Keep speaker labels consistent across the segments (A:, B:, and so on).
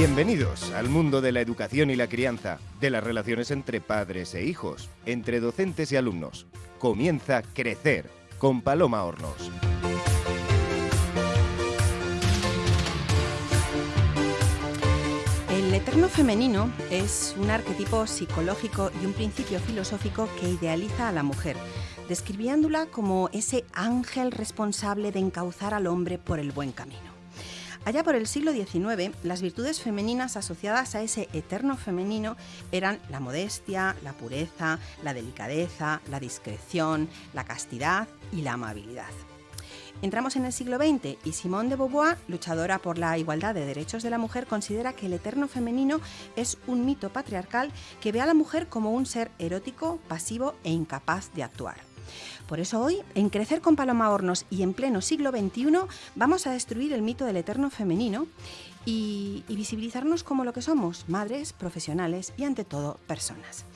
A: Bienvenidos al mundo de la educación y la crianza, de las relaciones entre padres e hijos, entre docentes y alumnos. Comienza Crecer con Paloma Hornos.
B: El eterno femenino es un arquetipo psicológico y un principio filosófico que idealiza a la mujer, describiéndola como ese ángel responsable de encauzar al hombre por el buen camino. Allá por el siglo XIX, las virtudes femeninas asociadas a ese eterno femenino eran la modestia, la pureza, la delicadeza, la discreción, la castidad y la amabilidad. Entramos en el siglo XX y Simone de Beauvoir, luchadora por la igualdad de derechos de la mujer, considera que el eterno femenino es un mito patriarcal que ve a la mujer como un ser erótico, pasivo e incapaz de actuar. Por eso hoy, en Crecer con Paloma Hornos y en pleno siglo XXI, vamos a destruir el mito del eterno femenino y, visibilizarnos como lo que somos, madres, profesionales y ante todo personas.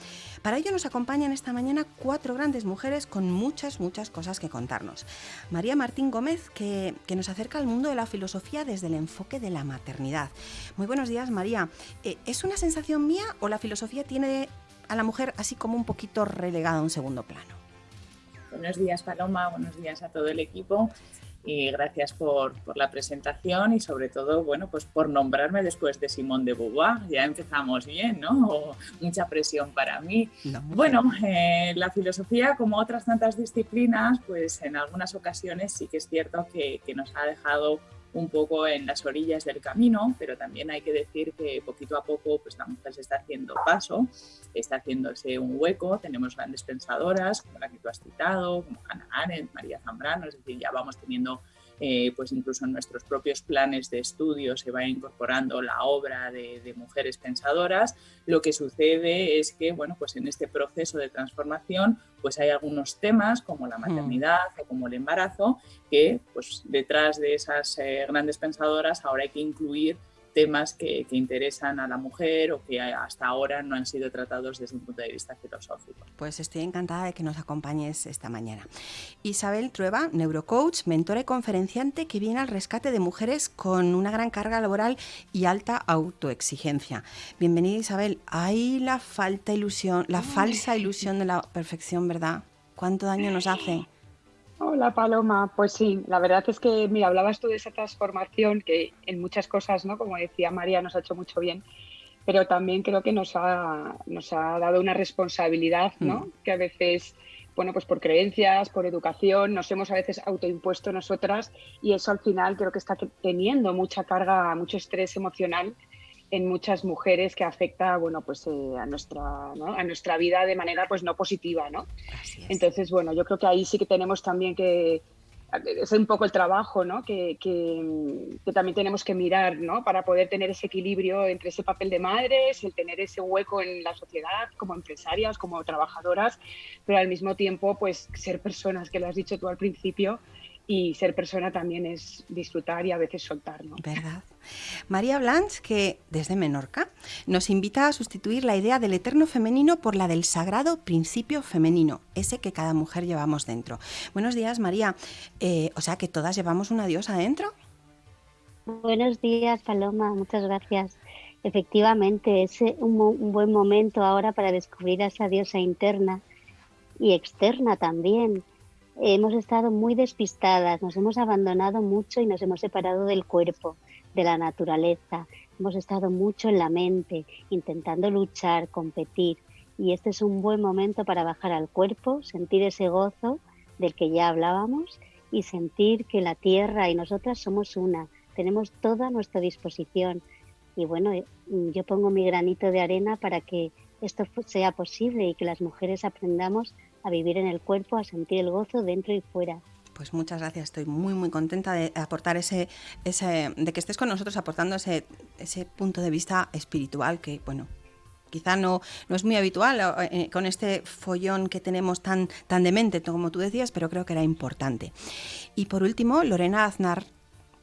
B: Para ello nos acompañan esta mañana cuatro grandes mujeres con muchas, muchas cosas que contarnos. María Martín Gómez, que, nos acerca al mundo de la filosofía desde el enfoque de la maternidad. Muy buenos días, María. Eh, ¿Es una sensación mía o la filosofía tiene a la mujer así como un poquito relegada a un segundo plano?
C: Buenos días, Paloma. Buenos días a todo el equipo y gracias por, la presentación y sobre todo, bueno, pues por nombrarme después de Simón de Beauvoir. Ya empezamos bien, ¿no? mucha presión para mí. bueno, eh, la filosofía, como otras tantas disciplinas, pues en algunas ocasiones sí que es cierto que, que nos ha dejado un poco en las orillas del camino, pero también hay que decir que poquito a poco pues, la mujer se está haciendo paso, está haciéndose un hueco, tenemos grandes pensadoras como la que tú has citado, como Hannah Arendt, María Zambrano, es decir, ya vamos teniendo eh, pues incluso en nuestros propios planes de estudio se va incorporando la obra de, mujeres pensadoras. Lo que sucede es que, bueno, pues en este proceso de transformación, pues hay algunos temas como la mm. maternidad o como el embarazo que, pues detrás de esas eh, grandes pensadoras ahora hay que incluir temas que, interesan a la mujer o que hasta ahora no han sido tratados desde un punto de vista filosófico.
B: Pues estoy encantada de que nos acompañes esta mañana. Isabel Trueba, neurocoach, mentora y conferenciante que viene al rescate de mujeres con una gran carga laboral y alta autoexigencia. Bienvenida Isabel. Hay la falta ilusión, la falsa ilusión de la perfección, ¿verdad? ¿Cuánto daño nos hace?
D: Hola Paloma, pues sí, la verdad es que, mira, hablabas tú de esa transformación que en muchas cosas, ¿no? Como decía María, nos ha hecho mucho bien, pero también creo que nos ha, nos ha dado una responsabilidad, ¿no? Mm. Que a veces, bueno, pues por creencias, por educación, nos hemos a veces autoimpuesto nosotras y eso al final creo que está teniendo mucha carga, mucho estrés emocional en muchas mujeres que afecta bueno pues eh, a nuestra a nuestra vida de manera pues no positiva no entonces bueno yo creo que ahí sí que tenemos también que es un poco el trabajo ¿no? que, que, que, también tenemos que mirar ¿no? para poder tener ese equilibrio entre ese papel de madres, el tener ese hueco en la sociedad como empresarias, como trabajadoras, pero al mismo tiempo pues ser personas, que lo has dicho tú al principio, y ser persona también es disfrutar y a veces soltar. ¿no?
B: ¿Verdad? María Blanch, que desde Menorca nos invita a sustituir la idea del eterno femenino por la del sagrado principio femenino, ese que cada mujer llevamos dentro. Buenos días, María. Eh, o sea que todas llevamos una diosa dentro.
E: Buenos días, Paloma. Muchas gracias. Efectivamente, es un, un buen momento ahora para descubrir a esa diosa interna y externa también hemos estado muy despistadas, nos hemos abandonado mucho y nos hemos separado del cuerpo, de la naturaleza. Hemos estado mucho en la mente, intentando luchar, competir. Y este es un buen momento para bajar al cuerpo, sentir ese gozo del que ya hablábamos y sentir que la tierra y nosotras somos una, tenemos toda a nuestra disposición. Y bueno, eh, yo pongo mi granito de arena para que esto sea posible y que las mujeres aprendamos a vivir en el cuerpo, a sentir el gozo dentro y fuera.
B: Pues muchas gracias, estoy muy muy contenta de aportar ese, ese de que estés con nosotros aportando ese, ese punto de vista espiritual que, bueno, quizá no, no es muy habitual eh, con este follón que tenemos tan, tan demente, como tú decías, pero creo que era importante. Y por último, Lorena Aznar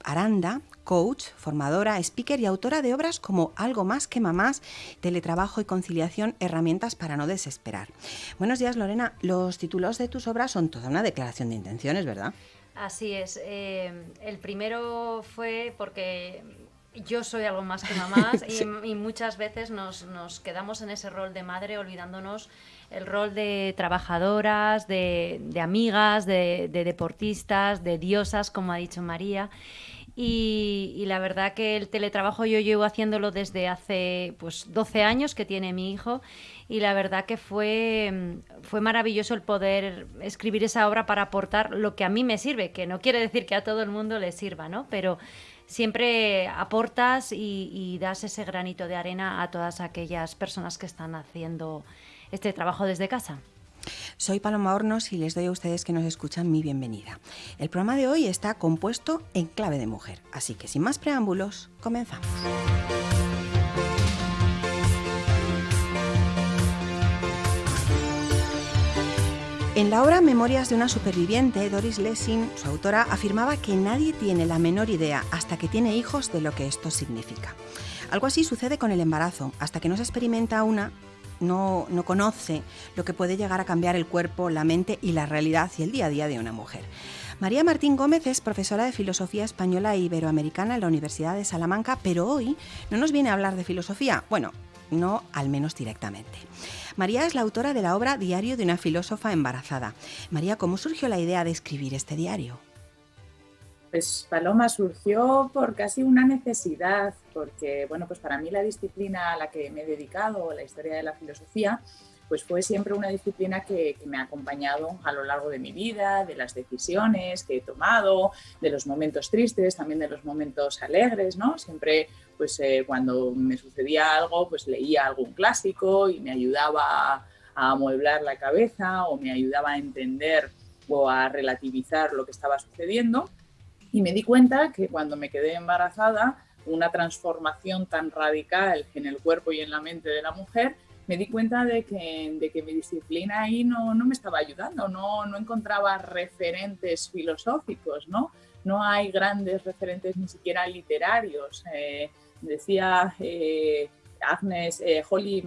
B: Aranda, coach, formadora, speaker y autora de obras como Algo más que mamás, teletrabajo y conciliación, herramientas para no desesperar. Buenos días, Lorena. Los títulos de tus obras son toda una declaración de intenciones, ¿verdad?
F: Así es. Eh, el primero fue porque yo soy algo más que mamás y, muchas veces nos, quedamos en ese rol de madre olvidándonos el rol de trabajadoras, de, amigas, de, deportistas, de diosas, como ha dicho María. Y, la verdad que el teletrabajo yo llevo haciéndolo desde hace pues 12 años que tiene mi hijo y la verdad que fue, fue maravilloso el poder escribir esa obra para aportar lo que a mí me sirve, que no quiere decir que a todo el mundo le sirva, ¿no? Pero siempre aportas y, das ese granito de arena a todas aquellas personas que están haciendo este trabajo desde casa.
B: Soy Paloma Hornos y les doy a ustedes que nos escuchan mi bienvenida. El programa de hoy está compuesto en clave de mujer, así que sin más preámbulos, comenzamos. En la obra Memorias de una superviviente, Doris Lessing, su autora, afirmaba que nadie tiene la menor idea hasta que tiene hijos de lo que esto significa. Algo así sucede con el embarazo. Hasta que no se experimenta una, no, no, conoce lo que puede llegar a cambiar el cuerpo, la mente y la realidad y el día a día de una mujer. María Martín Gómez es profesora de Filosofía Española e Iberoamericana en la Universidad de Salamanca, pero hoy no nos viene a hablar de filosofía, bueno, no al menos directamente. María es la autora de la obra Diario de una filósofa embarazada. María, ¿cómo surgió la idea de escribir este diario?
C: Pues Paloma surgió por casi una necesidad, porque bueno, pues para mí la disciplina a la que me he dedicado, la historia de la filosofía, pues fue siempre una disciplina que, me ha acompañado a lo largo de mi vida, de las decisiones que he tomado, de los momentos tristes, también de los momentos alegres, ¿no? Siempre pues eh, cuando me sucedía algo, pues leía algún clásico y me ayudaba a, amueblar la cabeza o me ayudaba a entender o a relativizar lo que estaba sucediendo. Y me di cuenta que cuando me quedé embarazada, una transformación tan radical en el cuerpo y en la mente de la mujer, me di cuenta de que, de que mi disciplina ahí no, no me estaba ayudando, no, no encontraba referentes filosóficos, ¿no? No hay grandes referentes ni siquiera literarios. Eh, decía eh, Agnes eh, Holly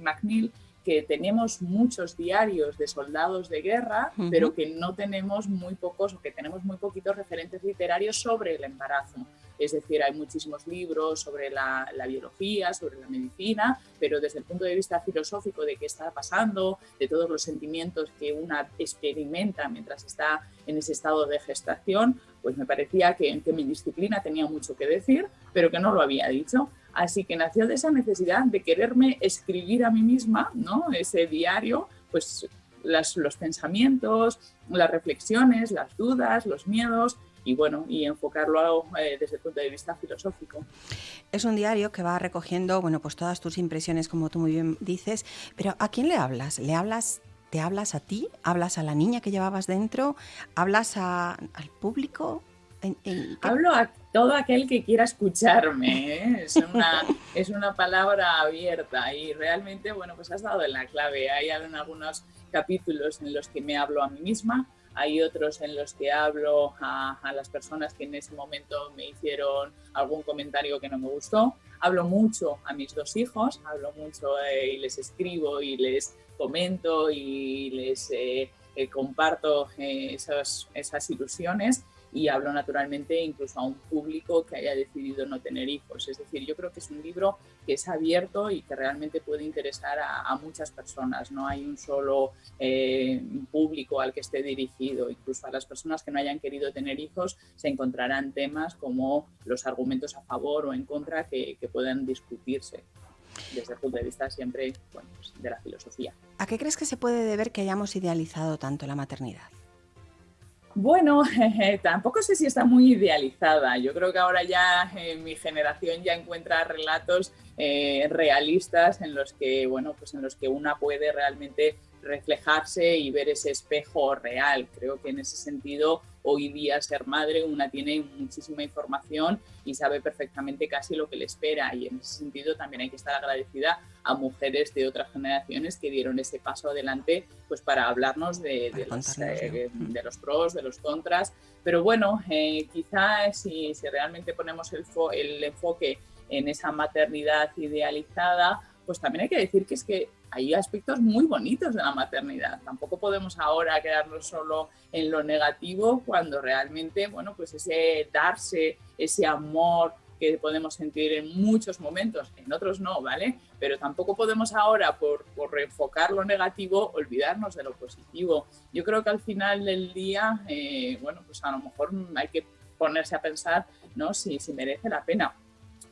C: McNeil que tenemos muchos diarios de soldados de guerra, pero que no tenemos muy pocos o que tenemos muy poquitos referentes literarios sobre el embarazo. Es decir, hay muchísimos libros sobre la, biología, sobre la medicina, pero desde el punto de vista filosófico de qué está pasando, de todos los sentimientos que una experimenta mientras está en ese estado de gestación, pues me parecía que, que mi disciplina tenía mucho que decir, pero que no lo había dicho. Así que nació de esa necesidad de quererme escribir a mí misma, ¿no? Ese diario, pues los pensamientos, las reflexiones, las dudas, los miedos y bueno, y enfocarlo eh, desde el punto de vista filosófico.
B: Es un diario que va recogiendo, bueno, pues todas tus impresiones, como tú muy bien dices, pero ¿a quién le hablas? ¿Le hablas ¿Te hablas a ti? ¿Hablas a la niña que llevabas dentro? ¿Hablas al público?
C: Hablo a todo aquel que quiera escucharme. ¿eh? Es, una, es una palabra abierta y realmente, bueno, pues has dado en la clave. Hay algunos capítulos en los que me hablo a mí misma, hay otros en los que hablo a, las personas que en ese momento me hicieron algún comentario que no me gustó. Hablo mucho a mis dos hijos, hablo mucho eh, y les escribo y les comento y les eh, comparto esas, esas ilusiones y hablo naturalmente incluso a un público que haya decidido no tener hijos. Es decir, yo creo que es un libro que es abierto y que realmente puede interesar a, muchas personas. No hay un solo eh, público al que esté dirigido. Incluso a las personas que no hayan querido tener hijos se encontrarán temas como los argumentos a favor o en contra que, puedan discutirse desde el punto de vista siempre pues, de la filosofía.
B: ¿A qué crees que se puede deber que hayamos idealizado tanto la maternidad?
C: Bueno, tampoco sé si está muy idealizada. Yo creo que ahora ya eh, mi generación ya encuentra relatos eh, realistas en los que, bueno, pues en los que una puede realmente reflejarse y ver ese espejo real. Creo que en ese sentido hoy día ser madre una tiene muchísima información y sabe perfectamente casi lo que le espera. Y en ese sentido también hay que estar agradecida a mujeres de otras generaciones que dieron ese paso adelante pues para hablarnos de, los, eh, de los, pros, de los contras. Pero bueno, eh, quizás si, si, realmente ponemos el, el enfoque en esa maternidad idealizada, pues también hay que decir que es que hay aspectos muy bonitos de la maternidad. Tampoco podemos ahora quedarnos solo en lo negativo cuando realmente, bueno, pues ese darse, ese amor que podemos sentir en muchos momentos, en otros no, ¿vale? Pero tampoco podemos ahora, por, por reenfocar lo negativo, olvidarnos de lo positivo. Yo creo que al final del día, eh, bueno, pues a lo mejor hay que ponerse a pensar, ¿no? Si, si merece la pena.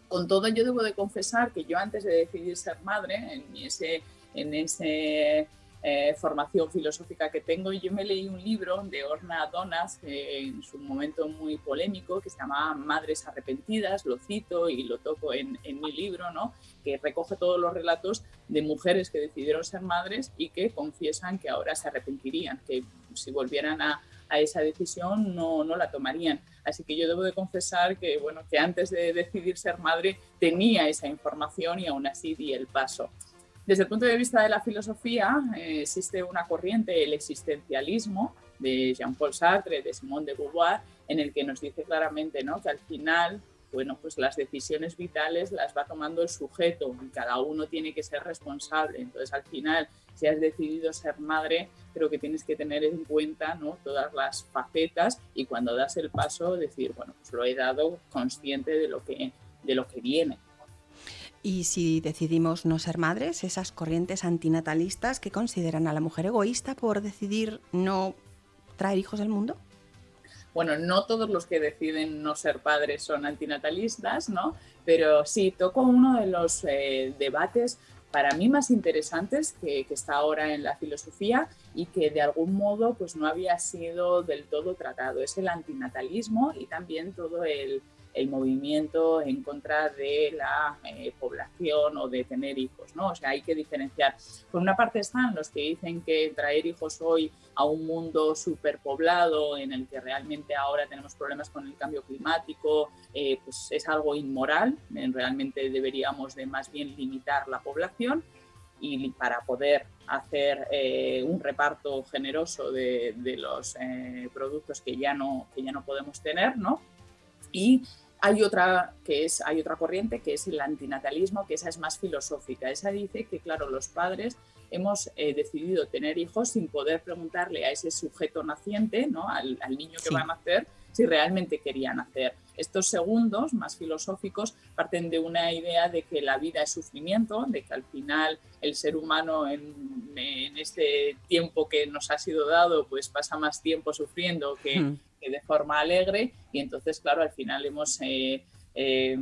C: Con todo, yo debo de confesar que yo antes de decidir ser madre, en ese, en ese eh, formación filosófica que tengo. Yo me leí un libro de Orna Donas, en su momento muy polémico, que se llama Madres Arrepentidas, lo cito y lo toco en, en, mi libro, ¿no? que recoge todos los relatos de mujeres que decidieron ser madres y que confiesan que ahora se arrepentirían, que si volvieran a, a esa decisión no, no, la tomarían. Así que yo debo de confesar que, bueno, que antes de decidir ser madre tenía esa información y aún así di el paso. Desde el punto de vista de la filosofía, eh, existe una corriente, el existencialismo, de Jean-Paul Sartre, de Simone de Beauvoir, en el que nos dice claramente ¿no? que al final bueno, pues las decisiones vitales las va tomando el sujeto y cada uno tiene que ser responsable. Entonces, al final, si has decidido ser madre, creo que tienes que tener en cuenta ¿no? todas las facetas y cuando das el paso decir, bueno, pues lo he dado consciente de lo que, de lo que viene.
B: Y si decidimos no ser madres, esas corrientes antinatalistas que consideran a la mujer egoísta por decidir no traer hijos al mundo?
C: Bueno, no todos los que deciden no ser padres son antinatalistas, ¿no? Pero sí, toco uno de los eh, debates para mí más interesantes que, que, está ahora en la filosofía y que de algún modo pues no había sido del todo tratado. Es el antinatalismo y también todo el, el movimiento en contra de la eh, población o de tener hijos, ¿no? O sea, hay que diferenciar. Por una parte están los que dicen que traer hijos hoy a un mundo superpoblado en el que realmente ahora tenemos problemas con el cambio climático, eh, pues es algo inmoral, realmente deberíamos de más bien limitar la población y para poder hacer eh, un reparto generoso de, de los eh, productos que ya no que ya no podemos tener, ¿no? Y hay otra, que es, hay otra corriente que es el antinatalismo, que esa es más filosófica. Esa dice que, claro, los padres hemos eh, decidido tener hijos sin poder preguntarle a ese sujeto naciente, ¿no? al, al niño que sí. va a nacer, si realmente querían nacer. Estos segundos, más filosóficos, parten de una idea de que la vida es sufrimiento, de que al final el ser humano en, en este tiempo que nos ha sido dado, pues pasa más tiempo sufriendo que, hmm. Que de forma alegre y entonces, claro, al final hemos... Eh, eh,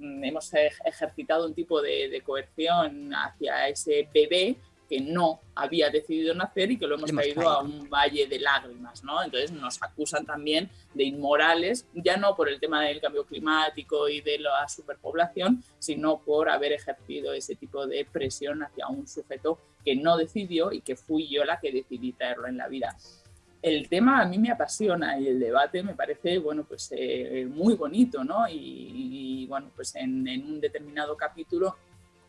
C: hemos ejercitado un tipo de, de coerción hacia ese bebé que no había decidido nacer y que lo hemos, traído a un valle de lágrimas, ¿no? Entonces nos acusan también de inmorales, ya no por el tema del cambio climático y de la superpoblación, sino por haber ejercido ese tipo de presión hacia un sujeto que no decidió y que fui yo la que decidí traerlo en la vida. El tema a mí me apasiona y el debate me parece, bueno, pues eh, muy bonito, ¿no? Y, bueno, pues en, en un determinado capítulo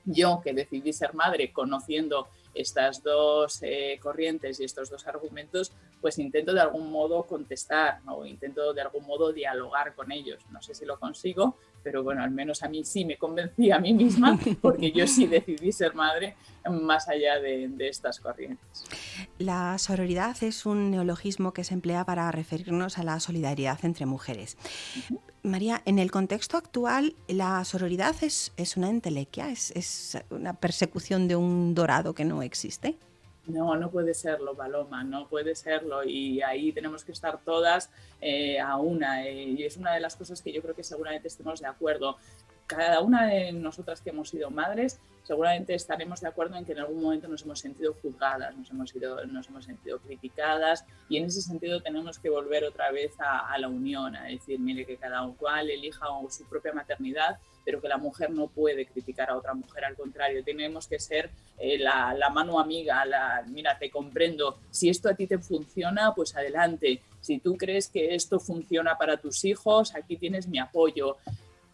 C: yo que decidí ser madre conociendo estas dos eh, corrientes y estos dos argumentos, pues intento de algún modo contestar, ¿no? intento de algún modo dialogar con ellos. No sé si lo consigo, pero bueno, al menos a mí sí me convencí a mí misma porque yo sí decidí ser madre más allá de, de, estas corrientes.
B: La sororidad es un neologismo que se emplea para referirnos a la solidaridad entre mujeres. Uh -huh. María, en el contexto actual, la sororidad es, es una entelequia, es, es una persecución de un dorado que no existe.
C: No, no puede serlo, Paloma, no puede serlo. Y ahí tenemos que estar todas eh, a una. Eh, y es una de las cosas que yo creo que seguramente estemos de acuerdo. Cada una de nosotras que hemos sido madres, seguramente estaremos de acuerdo en que en algún momento nos hemos sentido juzgadas, nos hemos, sido, nos hemos sentido criticadas y en ese sentido tenemos que volver otra vez a, la unión, a decir, mire, que cada cual elija su propia maternidad, pero que la mujer no puede criticar a otra mujer, al contrario, tenemos que ser eh, la, la, mano amiga, la, mira, te comprendo, si esto a ti te funciona, pues adelante, si tú crees que esto funciona para tus hijos, aquí tienes mi apoyo.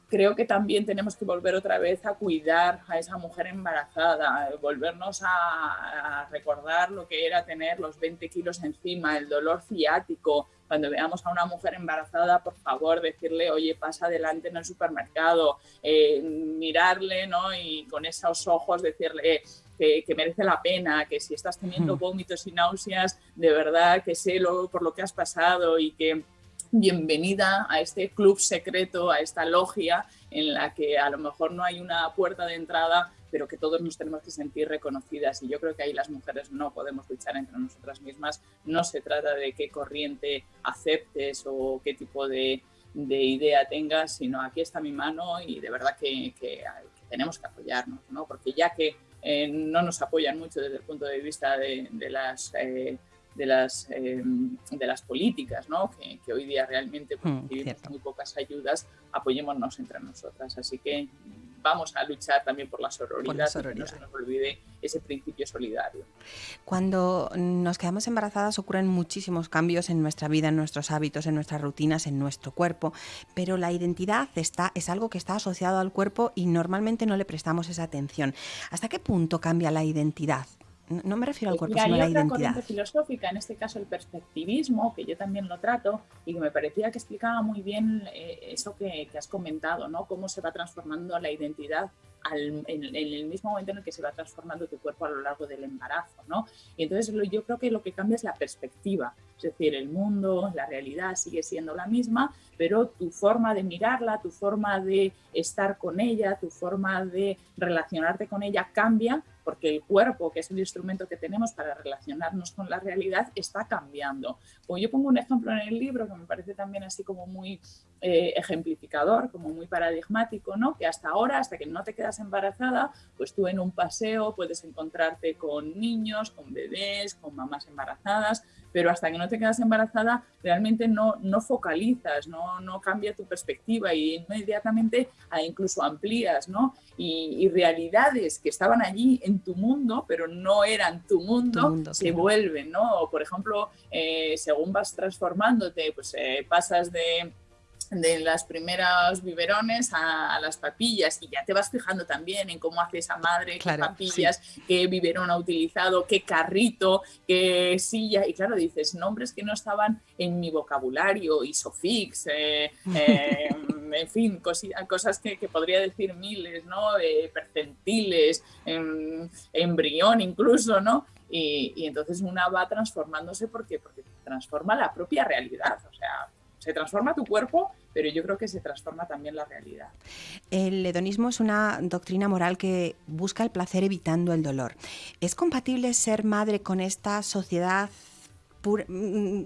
C: Creo que también tenemos que volver otra vez a cuidar a esa mujer embarazada, volvernos a, a recordar lo que era tener los 20 kilos encima, el dolor ciático, cuando veamos a una mujer embarazada, por favor, decirle, oye, pasa adelante en el supermercado, eh, mirarle, ¿no? Y con esos ojos decirle que, que, merece la pena, que si estás teniendo vómitos y náuseas, de verdad que sé lo, por lo que has pasado y que bienvenida a este club secreto, a esta logia en la que a lo mejor no hay una puerta de entrada, pero que todos nos tenemos que sentir reconocidas. Y yo creo que ahí las mujeres no podemos luchar entre nosotras mismas. No se trata de qué corriente aceptes o qué tipo de, idea tengas, sino aquí está mi mano y de verdad que, tenemos que apoyarnos, ¿no? porque ya que eh, no nos apoyan mucho desde el punto de vista de, las... Eh, de las, eh, de las políticas, ¿no? que, que hoy día realmente pues, mm, muy pocas ayudas, apoyémonos entre nosotras. Así que vamos a luchar también por la sororidad, por que no se nos olvide ese principio solidario.
B: Cuando nos quedamos embarazadas ocurren muchísimos cambios en nuestra vida, en nuestros hábitos, en nuestras rutinas, en nuestro cuerpo, pero la identidad está, es algo que está asociado al cuerpo y normalmente no le prestamos esa atención. ¿Hasta qué punto cambia la identidad? No me refiero al cuerpo, sino a la identidad. corriente
C: filosófica, en este caso el perspectivismo, que yo también lo trato y que me parecía que explicaba muy bien eh, eso que, has comentado, ¿no? Cómo se va transformando la identidad en, el mismo momento en el que se va transformando tu cuerpo a lo largo del embarazo, ¿no? Y entonces yo creo que lo que cambia es la perspectiva, es decir, el mundo, la realidad sigue siendo la misma, pero tu forma de mirarla, tu forma de estar con ella, tu forma de relacionarte con ella cambia porque el cuerpo, que es el instrumento que tenemos para relacionarnos con la realidad, está cambiando. Como yo pongo un ejemplo en el libro que me parece también así como muy eh, ejemplificador, como muy paradigmático, ¿no? que hasta ahora, hasta que no te quedas embarazada, pues tú en un paseo puedes encontrarte con niños, con bebés, con mamás embarazadas, pero hasta que no te quedas embarazada realmente no, no focalizas, no, no cambia tu perspectiva y inmediatamente ah, incluso amplías, ¿no? Y, realidades que estaban allí en tu mundo, pero no eran tu mundo, se vuelven, ¿no? por ejemplo, eh, según vas transformándote, pues eh, pasas de de las primeras biberones a, las papillas y ya te vas fijando también en cómo hace esa madre, qué papillas, qué biberón ha utilizado, qué carrito, qué silla y claro, dices nombres que no estaban en mi vocabulario, isofix, eh, eh, en fin, cosas que, podría decir miles, ¿no? Eh, percentiles, em, embrión incluso, ¿no? Y, y, entonces una va transformándose porque, porque transforma la propia realidad, o sea, se transforma tu cuerpo, pero yo creo que se transforma también la realidad.
B: El hedonismo es una doctrina moral que busca el placer evitando el dolor. ¿Es compatible ser madre con esta sociedad pura? Mm,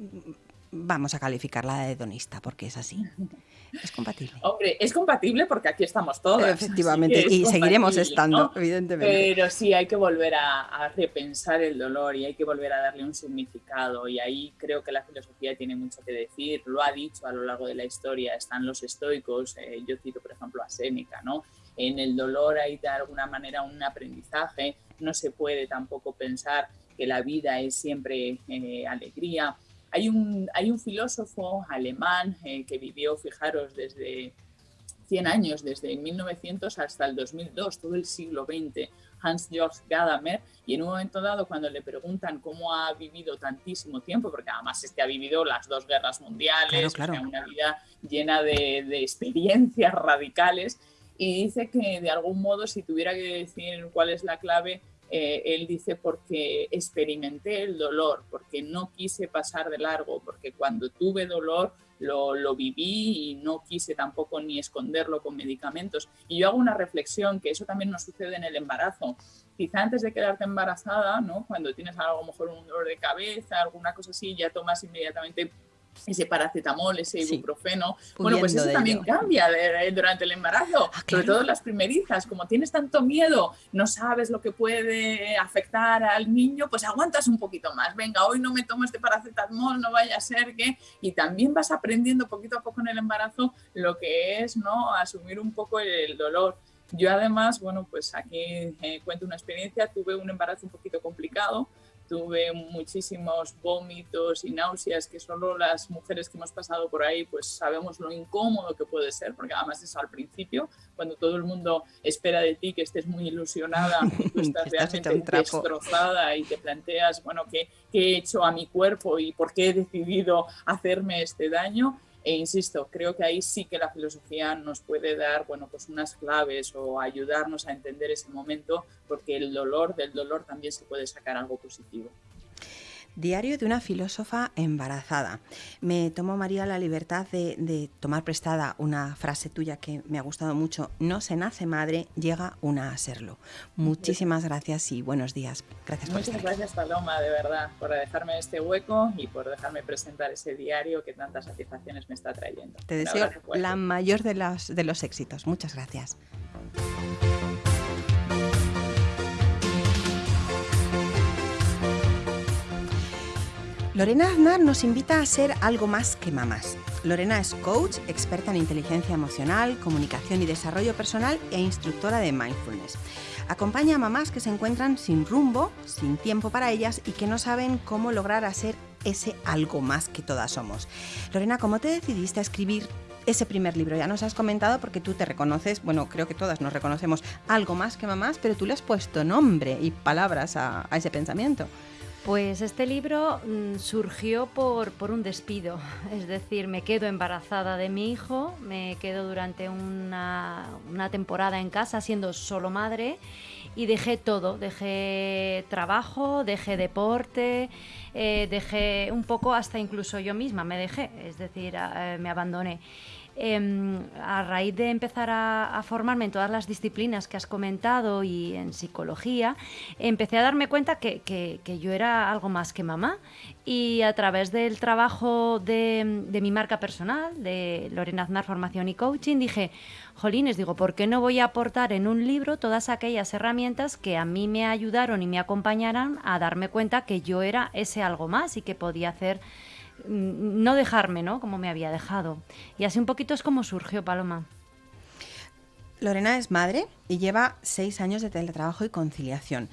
B: vamos a calificarla de hedonista, porque es así. ¿Es compatible?
C: Hombre, es compatible porque aquí estamos todos.
B: Efectivamente, y seguiremos estando, evidentemente.
C: Pero sí hay que volver a, repensar el dolor y hay que volver a darle un significado. Y ahí creo que la filosofía tiene mucho que decir. Lo ha dicho a lo largo de la historia. Están los estoicos, eh, yo cito por ejemplo a Séneca, ¿no? En el dolor hay de alguna manera un aprendizaje. No se puede tampoco pensar que la vida es siempre eh, alegría hay un, hay un filósofo alemán eh, que vivió, fijaros, desde 100 años, desde 1900 hasta el 2002, todo el siglo XX, Hans-Georg Gadamer, y en un momento dado cuando le preguntan cómo ha vivido tantísimo tiempo, porque además es que ha vivido las dos guerras mundiales, una vida llena de, de experiencias radicales, y dice que de algún modo si tuviera que decir cuál es la clave, eh, él dice porque experimenté el dolor, porque no quise pasar de largo, porque cuando tuve dolor lo, lo, viví y no quise tampoco ni esconderlo con medicamentos. Y yo hago una reflexión, que eso también nos sucede en el embarazo. Quizá antes de quedarte embarazada, ¿no? cuando tienes a lo mejor un dolor de cabeza, alguna cosa así, ya tomas inmediatamente ese paracetamol, ese ibuprofeno. bueno, pues eso también cambia durante el embarazo, ah, sobre todo las primerizas. Como tienes tanto miedo, no sabes lo que puede afectar al niño, pues aguantas un poquito más. Venga, hoy no me tomo este paracetamol, no vaya a ser que... Y también vas aprendiendo poquito a poco en el embarazo lo que es, ¿no? Asumir un poco el dolor. Yo además, bueno, pues aquí eh, cuento una experiencia, tuve un embarazo un poquito complicado, tuve muchísimos vómitos y náuseas que solo las mujeres que hemos pasado por ahí pues sabemos lo incómodo que puede ser, porque además es al principio, cuando todo el mundo espera de ti que estés muy ilusionada, tú estás, realmente destrozada y te planteas, bueno, ¿qué, ¿qué he hecho a mi cuerpo y por qué he decidido hacerme este daño? E insisto, creo que ahí sí que la filosofía nos puede dar bueno, pues unas claves o ayudarnos a entender ese momento, porque el dolor, del dolor también se puede sacar algo positivo.
B: Diario de una filósofa embarazada. Me tomo, María, la libertad de, tomar prestada una frase tuya que me ha gustado mucho. No se nace madre, llega una a serlo. Muchísimas gracias y buenos días. Gracias
C: por Muchas gracias, Paloma, de verdad, por dejarme este hueco y por dejarme presentar ese diario que tantas satisfacciones me está trayendo.
B: Te deseo la mayor de, las, de los éxitos. Muchas gracias. Lorena Aznar nos invita a ser algo más que mamás. Lorena es coach, experta en inteligencia emocional, comunicación y desarrollo personal e instructora de mindfulness. Acompaña a mamás que se encuentran sin rumbo, sin tiempo para ellas y que no saben cómo lograr hacer ese algo más que todas somos. Lorena, ¿cómo te decidiste a escribir ese primer libro? Ya nos has comentado porque tú te reconoces, bueno, creo que todas nos reconocemos algo más que mamás, pero tú le has puesto nombre y palabras a, a ese pensamiento.
F: Pues este libro mm, surgió por, un despido, es decir, me quedo embarazada de mi hijo, me quedo durante una, temporada en casa siendo solo madre y dejé todo, dejé trabajo, dejé deporte, eh, dejé un poco hasta incluso yo misma, me dejé, es decir, eh, me abandoné. Em, a raíz de empezar a, formarme en todas las disciplinas que has comentado y en psicología, empecé a darme cuenta que, yo era algo más que mamá. Y a través del trabajo de, mi marca personal, de Lorena Aznar Formación y Coaching, dije, jolines, digo, ¿por qué no voy a aportar en un libro todas aquellas herramientas que a mí me ayudaron y me acompañaron a darme cuenta que yo era ese algo más y que podía hacer no dejarme, ¿no? Como me había dejado. Y así un poquito es como surgió Paloma.
B: Lorena es madre y lleva seis años de teletrabajo y conciliación.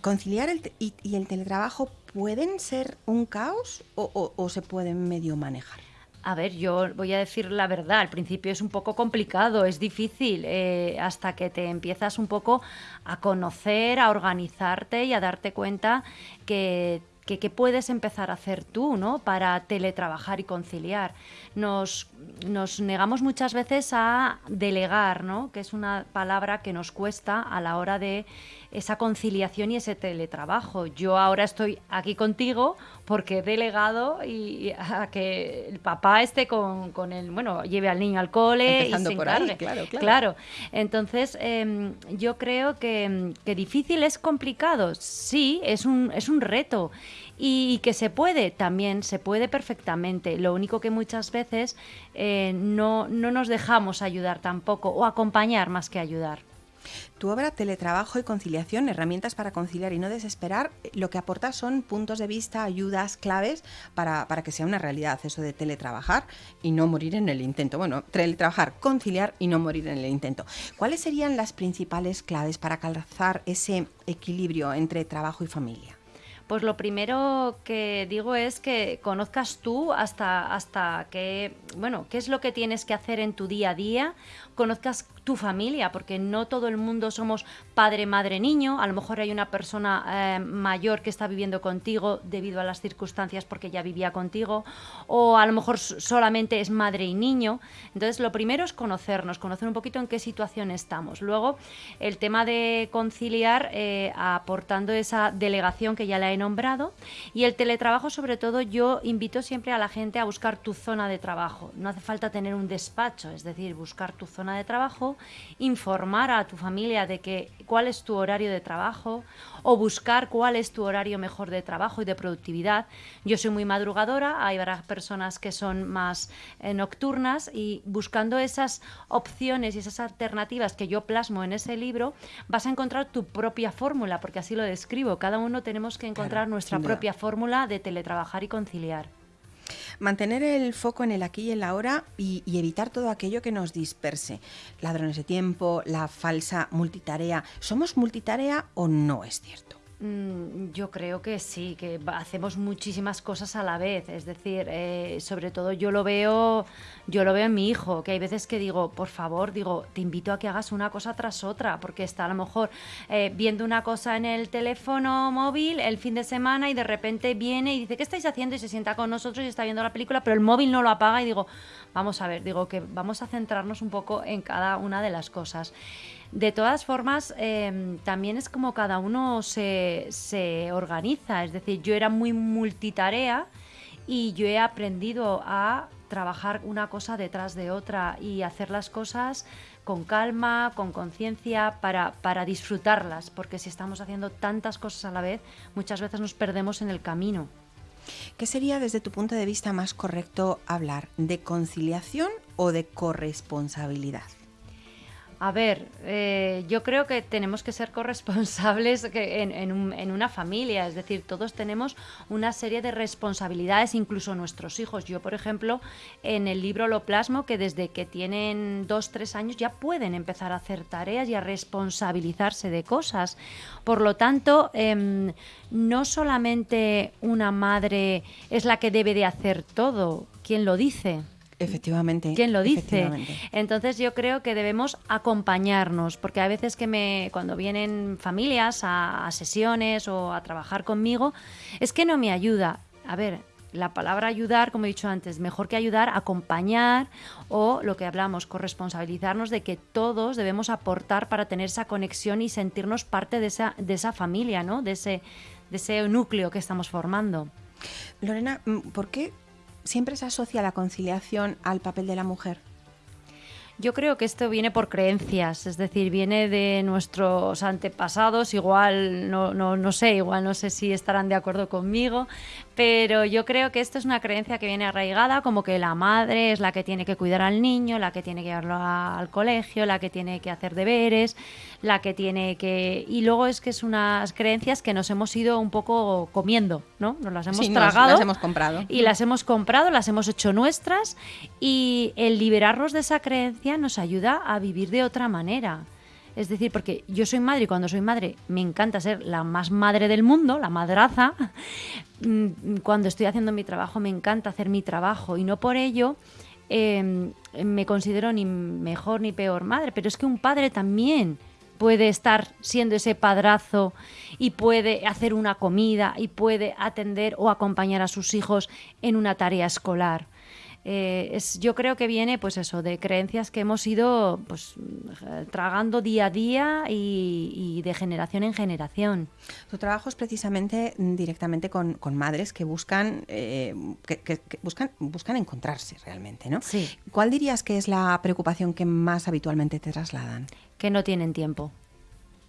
B: ¿Conciliar y, el teletrabajo pueden ser un caos o, se pueden medio manejar?
F: A ver, yo voy a decir la verdad, al principio es un poco complicado, es difícil, eh, hasta que te empiezas un poco a conocer, a organizarte y a darte cuenta que que, puedes empezar a hacer tú ¿no? para teletrabajar y conciliar. Nos, nos negamos muchas veces a delegar, ¿no? que es una palabra que nos cuesta a la hora de esa conciliación y ese teletrabajo. Yo ahora estoy aquí contigo porque he delegado y, a que el papá esté con, con, el, bueno, lleve al niño al cole
B: y se por claro,
F: claro. claro. Entonces, em, yo creo que, que, difícil es complicado. Sí, es un, es un reto. Y que se puede, también se puede perfectamente. Lo único que muchas veces eh, no, no nos dejamos ayudar tampoco, o acompañar más que ayudar.
B: Tu obra Teletrabajo y Conciliación, herramientas para conciliar y no desesperar, lo que aporta son puntos de vista, ayudas, claves para, que sea una realidad eso de teletrabajar y no morir en el intento. Bueno, teletrabajar, conciliar y no morir en el intento. ¿Cuáles serían las principales claves para calzar ese equilibrio entre trabajo y familia?
F: Pues lo primero que digo es que conozcas tú hasta, hasta qué, bueno, qué es lo que tienes que hacer en tu día a día, conozcas tu familia, porque no todo el mundo somos padre, madre, niño. A lo mejor hay una persona eh, mayor que está viviendo contigo debido a las circunstancias porque ya vivía contigo, o a lo mejor solamente es madre y niño. Entonces, lo primero es conocernos, conocer un poquito en qué situación estamos. Luego, el tema de conciliar, eh, aportando esa delegación que ya la he nombrado, y el teletrabajo, sobre todo, yo invito siempre a la gente a buscar tu zona de trabajo. No hace falta tener un despacho, es decir, buscar tu zona de trabajo informar a tu familia de que cuál es tu horario de trabajo o buscar cuál es tu horario mejor de trabajo y de productividad. Yo soy muy madrugadora, hay varias personas que son más eh, nocturnas y buscando esas opciones y esas alternativas que yo plasmo en ese libro, vas a encontrar tu propia fórmula, porque así lo describo. Cada uno tenemos que encontrar nuestra propia fórmula de teletrabajar y conciliar.
B: Mantener el foco en el aquí y en la ahora y, evitar todo aquello que nos disperse. Ladrones de tiempo, la falsa multitarea. ¿Somos multitarea o no es cierto?
F: Mm, yo creo que sí, que hacemos muchísimas cosas a la vez. Es decir, eh, sobre todo yo lo veo, yo lo veo en mi hijo, que hay veces que digo, por favor, digo, te invito a que hagas una cosa tras otra, porque está a lo mejor eh, viendo una cosa en el teléfono móvil el fin de semana y de repente viene y dice, ¿qué estáis haciendo? Y se sienta con nosotros y está viendo la película, pero el móvil no lo apaga y digo, vamos a ver, digo que vamos a centrarnos un poco en cada una de las cosas. De todas formas, em, también es como cada uno se, se organiza. Es decir, yo era muy multitarea y yo he aprendido a trabajar una cosa detrás de otra y hacer las cosas con calma, con conciencia, para, para disfrutarlas, porque si estamos haciendo tantas cosas a la vez, muchas veces nos perdemos en el camino.
B: ¿Qué sería desde tu punto de vista más correcto hablar? ¿De conciliación o de corresponsabilidad?
F: A ver, eh, yo creo que tenemos que ser corresponsables en, una familia, es decir, todos tenemos una serie de responsabilidades, incluso nuestros hijos. Yo, por ejemplo, en el libro lo plasmo que desde que tienen dos, tres años ya pueden empezar a hacer tareas y a responsabilizarse de cosas. Por lo tanto, em, no solamente una madre es la que debe de hacer todo, ¿quién lo dice?
B: Efectivamente.
F: ¿Quién lo dice? Entonces yo creo que debemos acompañarnos, porque a veces que me, cuando vienen familias a, sesiones o a trabajar conmigo, es que no me ayuda. A ver, la palabra ayudar, como he dicho antes, mejor que ayudar, acompañar o lo que hablamos, corresponsabilizarnos de que todos debemos aportar para tener esa conexión y sentirnos parte de esa, de esa familia, ¿no? De ese, de ese núcleo que estamos formando.
B: Lorena, ¿por qué siempre se asocia la conciliación al papel de la mujer.
F: Yo creo que esto viene por creencias, es decir, viene de nuestros antepasados, igual no, no, no sé, igual no sé si estarán de acuerdo conmigo, pero yo creo que esto es una creencia que viene arraigada, como que la madre es la que tiene que cuidar al niño, la que tiene que llevarlo al colegio, la que tiene que hacer deberes, la que tiene que... Y luego es que es unas creencias que nos hemos ido un poco comiendo, ¿no? Nos las hemos tragado.
B: las hemos comprado.
F: Y las hemos comprado, las hemos hecho nuestras y el liberarnos de esa creencia nos ayuda a vivir de otra manera. Es decir, porque yo soy madre y cuando soy madre me encanta ser la más madre del mundo, la madraza. Mm, cuando estoy haciendo mi trabajo me encanta hacer mi trabajo y no por ello em, me considero ni mejor ni peor madre, pero es que un padre también puede estar siendo ese padrazo y puede hacer una comida y puede atender o acompañar a sus hijos en una tarea escolar. Eh, es, yo creo que viene, pues eso, de creencias que hemos ido pues, tragando día a día y, de generación en generación.
B: Tu trabajo es precisamente directamente con, madres que buscan, eh, que, buscan, buscan encontrarse realmente, ¿no?
F: Sí.
B: ¿Cuál dirías que es la preocupación que más habitualmente te trasladan?
F: Que no tienen tiempo.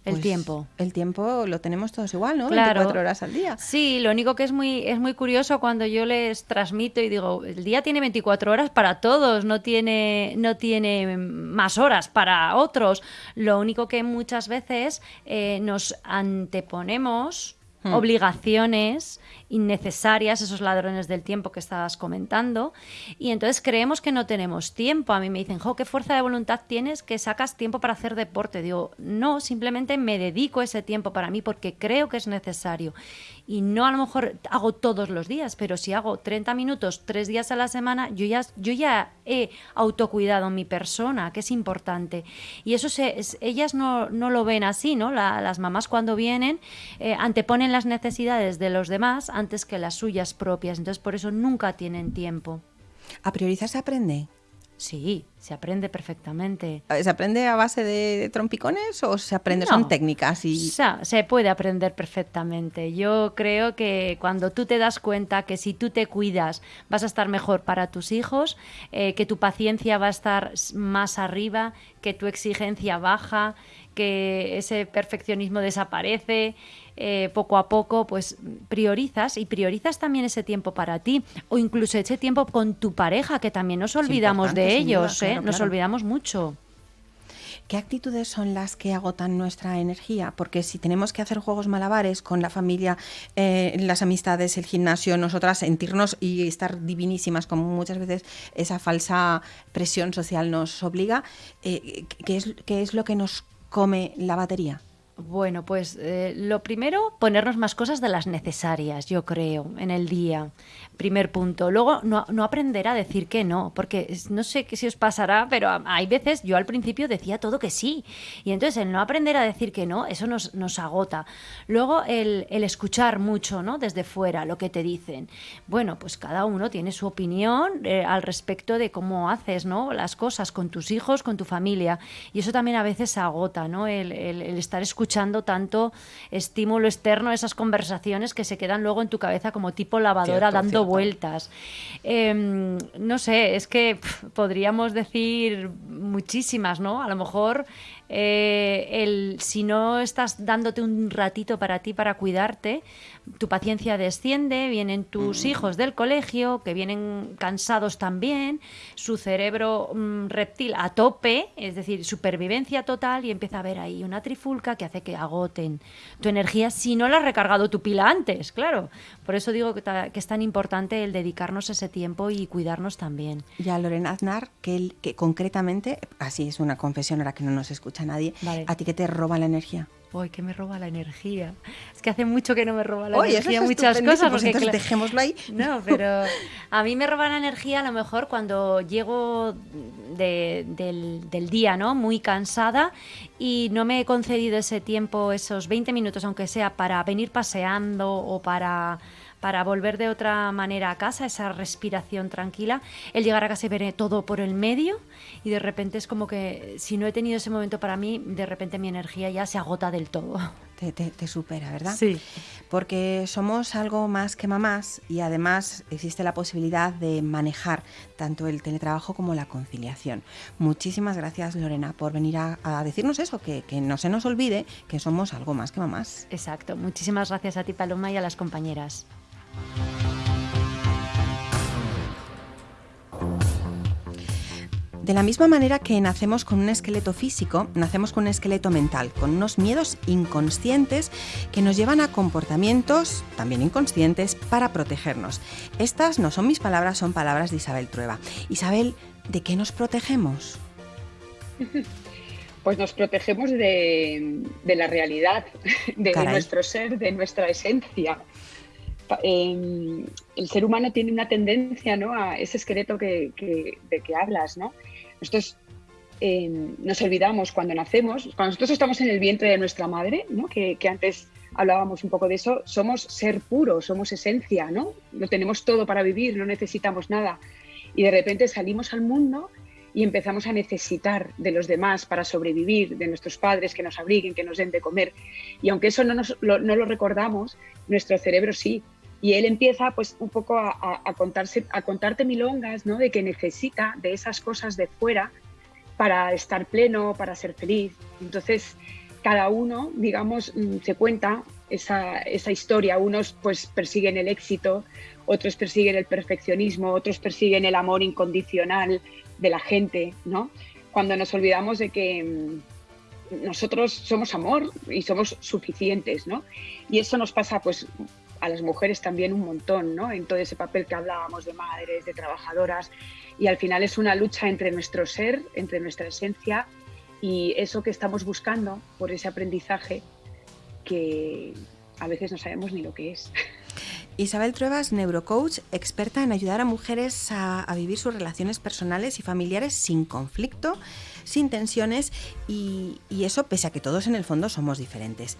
F: El pues tiempo.
B: El tiempo lo tenemos todos igual, ¿no?
F: Claro.
B: 24 horas al día.
F: Sí, lo único que es muy, es muy curioso cuando yo les transmito y digo, el día tiene 24 horas para todos, no tiene, no tiene más horas para otros. Lo único que muchas veces eh, nos anteponemos Hmm. obligaciones innecesarias, esos ladrones del tiempo que estabas comentando, y entonces creemos que no tenemos tiempo. A mí me dicen, jo, qué fuerza de voluntad tienes que sacas tiempo para hacer deporte. Digo, no, simplemente me dedico ese tiempo para mí porque creo que es necesario. Y no a lo mejor hago todos los días, pero si hago 30 minutos tres días a la semana, yo ya, yo ya he autocuidado mi persona, que es importante. Y eso se, ellas no, no, lo ven así, ¿no? las mamás cuando vienen eh, anteponen las necesidades de los demás antes que las suyas propias. Entonces, por eso nunca tienen tiempo.
B: ¿A priorizar se aprende?
F: Sí, se aprende perfectamente.
B: ¿Se aprende a base de trompicones o se aprende, son técnicas? Y...
F: se puede aprender perfectamente. Yo creo que cuando tú te das cuenta que si tú te cuidas vas a estar mejor para tus hijos, eh, que tu paciencia va a estar más arriba, que tu exigencia baja, que ese perfeccionismo desaparece, eh, poco a poco, pues priorizas y priorizas también ese tiempo para ti o incluso ese tiempo con tu pareja, que también nos olvidamos de ellos, ¿eh? nos olvidamos mucho.
B: ¿Qué actitudes son las que agotan nuestra energía? Porque si tenemos que hacer juegos malabares con la familia, eh, las amistades, el gimnasio, nosotras sentirnos y estar divinísimas, como muchas veces esa falsa presión social nos obliga, ¿qué, es, ¿qué es lo que nos come la batería?
F: Bueno, pues eh, lo primero, ponernos más cosas de las necesarias, yo creo, en el día. Primer punto. Luego, no, no aprender a decir que no, porque no sé si os pasará, pero hay veces yo al principio decía todo que sí. Y entonces el no aprender a decir que no, eso nos, nos agota. Luego el, el escuchar mucho, ¿no? Desde fuera, lo que te dicen. Bueno, pues cada uno tiene su opinión eh, al respecto de cómo haces, ¿no? Las cosas con tus hijos, con tu familia. Y eso también a veces agota, ¿no? El, el, el estar escuchando tanto estímulo externo, esas conversaciones que se quedan luego en tu cabeza como tipo lavadora
B: Cierto,
F: dando
B: cierto.
F: vueltas. Em, no sé, es que podríamos decir muchísimas, ¿no? A lo mejor eh, el, si no estás dándote un ratito para ti, para cuidarte, tu paciencia desciende, vienen tus hijos del colegio, que vienen cansados también, su cerebro mm, reptil a tope, es decir, supervivencia total, y empieza a haber ahí una trifulca que hace que agoten tu energía si no la has recargado tu pila antes, claro. Por eso digo que, ta- que es tan importante el dedicarnos ese tiempo y cuidarnos también.
B: Ya Lorena Aznar, que, él- que concretamente, así es una confesión ahora que no nos escucha nadie,
F: Vale.
B: a ti que te roba la energía.
F: Uy, que me roba la energía. Es que hace mucho que no me roba la
B: eso
F: energía
B: es
F: muchas cosas.
B: pues
F: porque
B: entonces dejémoslo ahí.
F: No, pero a mí me roba la energía a lo mejor cuando llego de- del, del día, ¿no? Muy cansada y no me he concedido ese tiempo, esos 20 minutos, aunque sea para venir paseando o para para volver de otra manera a casa, esa respiración tranquila, el llegar a casa y ver todo por el medio y de repente es como que si no he tenido ese momento para mí, de repente mi energía ya se agota del todo.
B: Te, te- te supera, ¿verdad?
F: Sí.
B: Porque somos algo más que mamás y además existe la posibilidad de manejar tanto el teletrabajo como la conciliación. Muchísimas gracias, Lorena, por venir a, a decirnos eso, que, que no se nos olvide que somos algo más que mamás.
F: Exacto. Muchísimas gracias a ti, Paloma, y a las compañeras.
B: De la misma manera que nacemos con un esqueleto físico, nacemos con un esqueleto mental, con unos miedos inconscientes que nos llevan a comportamientos también inconscientes para protegernos. Estas no son mis palabras, son palabras de Isabel Trueba. Isabel, ¿de qué nos protegemos?
D: Pues nos protegemos de, de la realidad, de nuestro ser, de nuestra esencia. Em, el ser humano tiene una tendencia ¿no? a ese esqueleto que, de que hablas. ¿no? Nosotros em, nos olvidamos cuando nacemos, cuando nosotros estamos en el vientre de nuestra madre, ¿no? que, antes hablábamos un poco de eso, somos ser puro, somos esencia, ¿no? Lo tenemos todo para vivir, no necesitamos nada. Y de repente salimos al mundo y empezamos a necesitar de los demás para sobrevivir, de nuestros padres que nos abriguen, que nos den de comer. Y aunque eso no, nos, no lo recordamos, nuestro cerebro sí. Y él empieza pues un poco a, contarse, a contarte milongas, ¿no? De que necesita de esas cosas de fuera para estar pleno, para ser feliz. Entonces, cada uno, digamos, mm, se cuenta esa, esa historia. Unos pues persiguen el éxito, otros persiguen el perfeccionismo, otros persiguen el amor incondicional de la gente, ¿no? Cuando nos olvidamos de que mm, nosotros somos amor y somos suficientes, ¿no? Y eso nos pasa, pues, a las mujeres también un montón, ¿no? En todo ese papel que hablábamos de madres, de trabajadoras, y al final es una lucha entre nuestro ser, entre nuestra esencia y eso que estamos buscando por ese aprendizaje que a veces no sabemos ni lo que es.
B: Isabel Trueba es neurocoach, experta en ayudar a mujeres a, vivir sus relaciones personales y familiares sin conflicto, sin tensiones y eso pese a que todos en el fondo somos diferentes.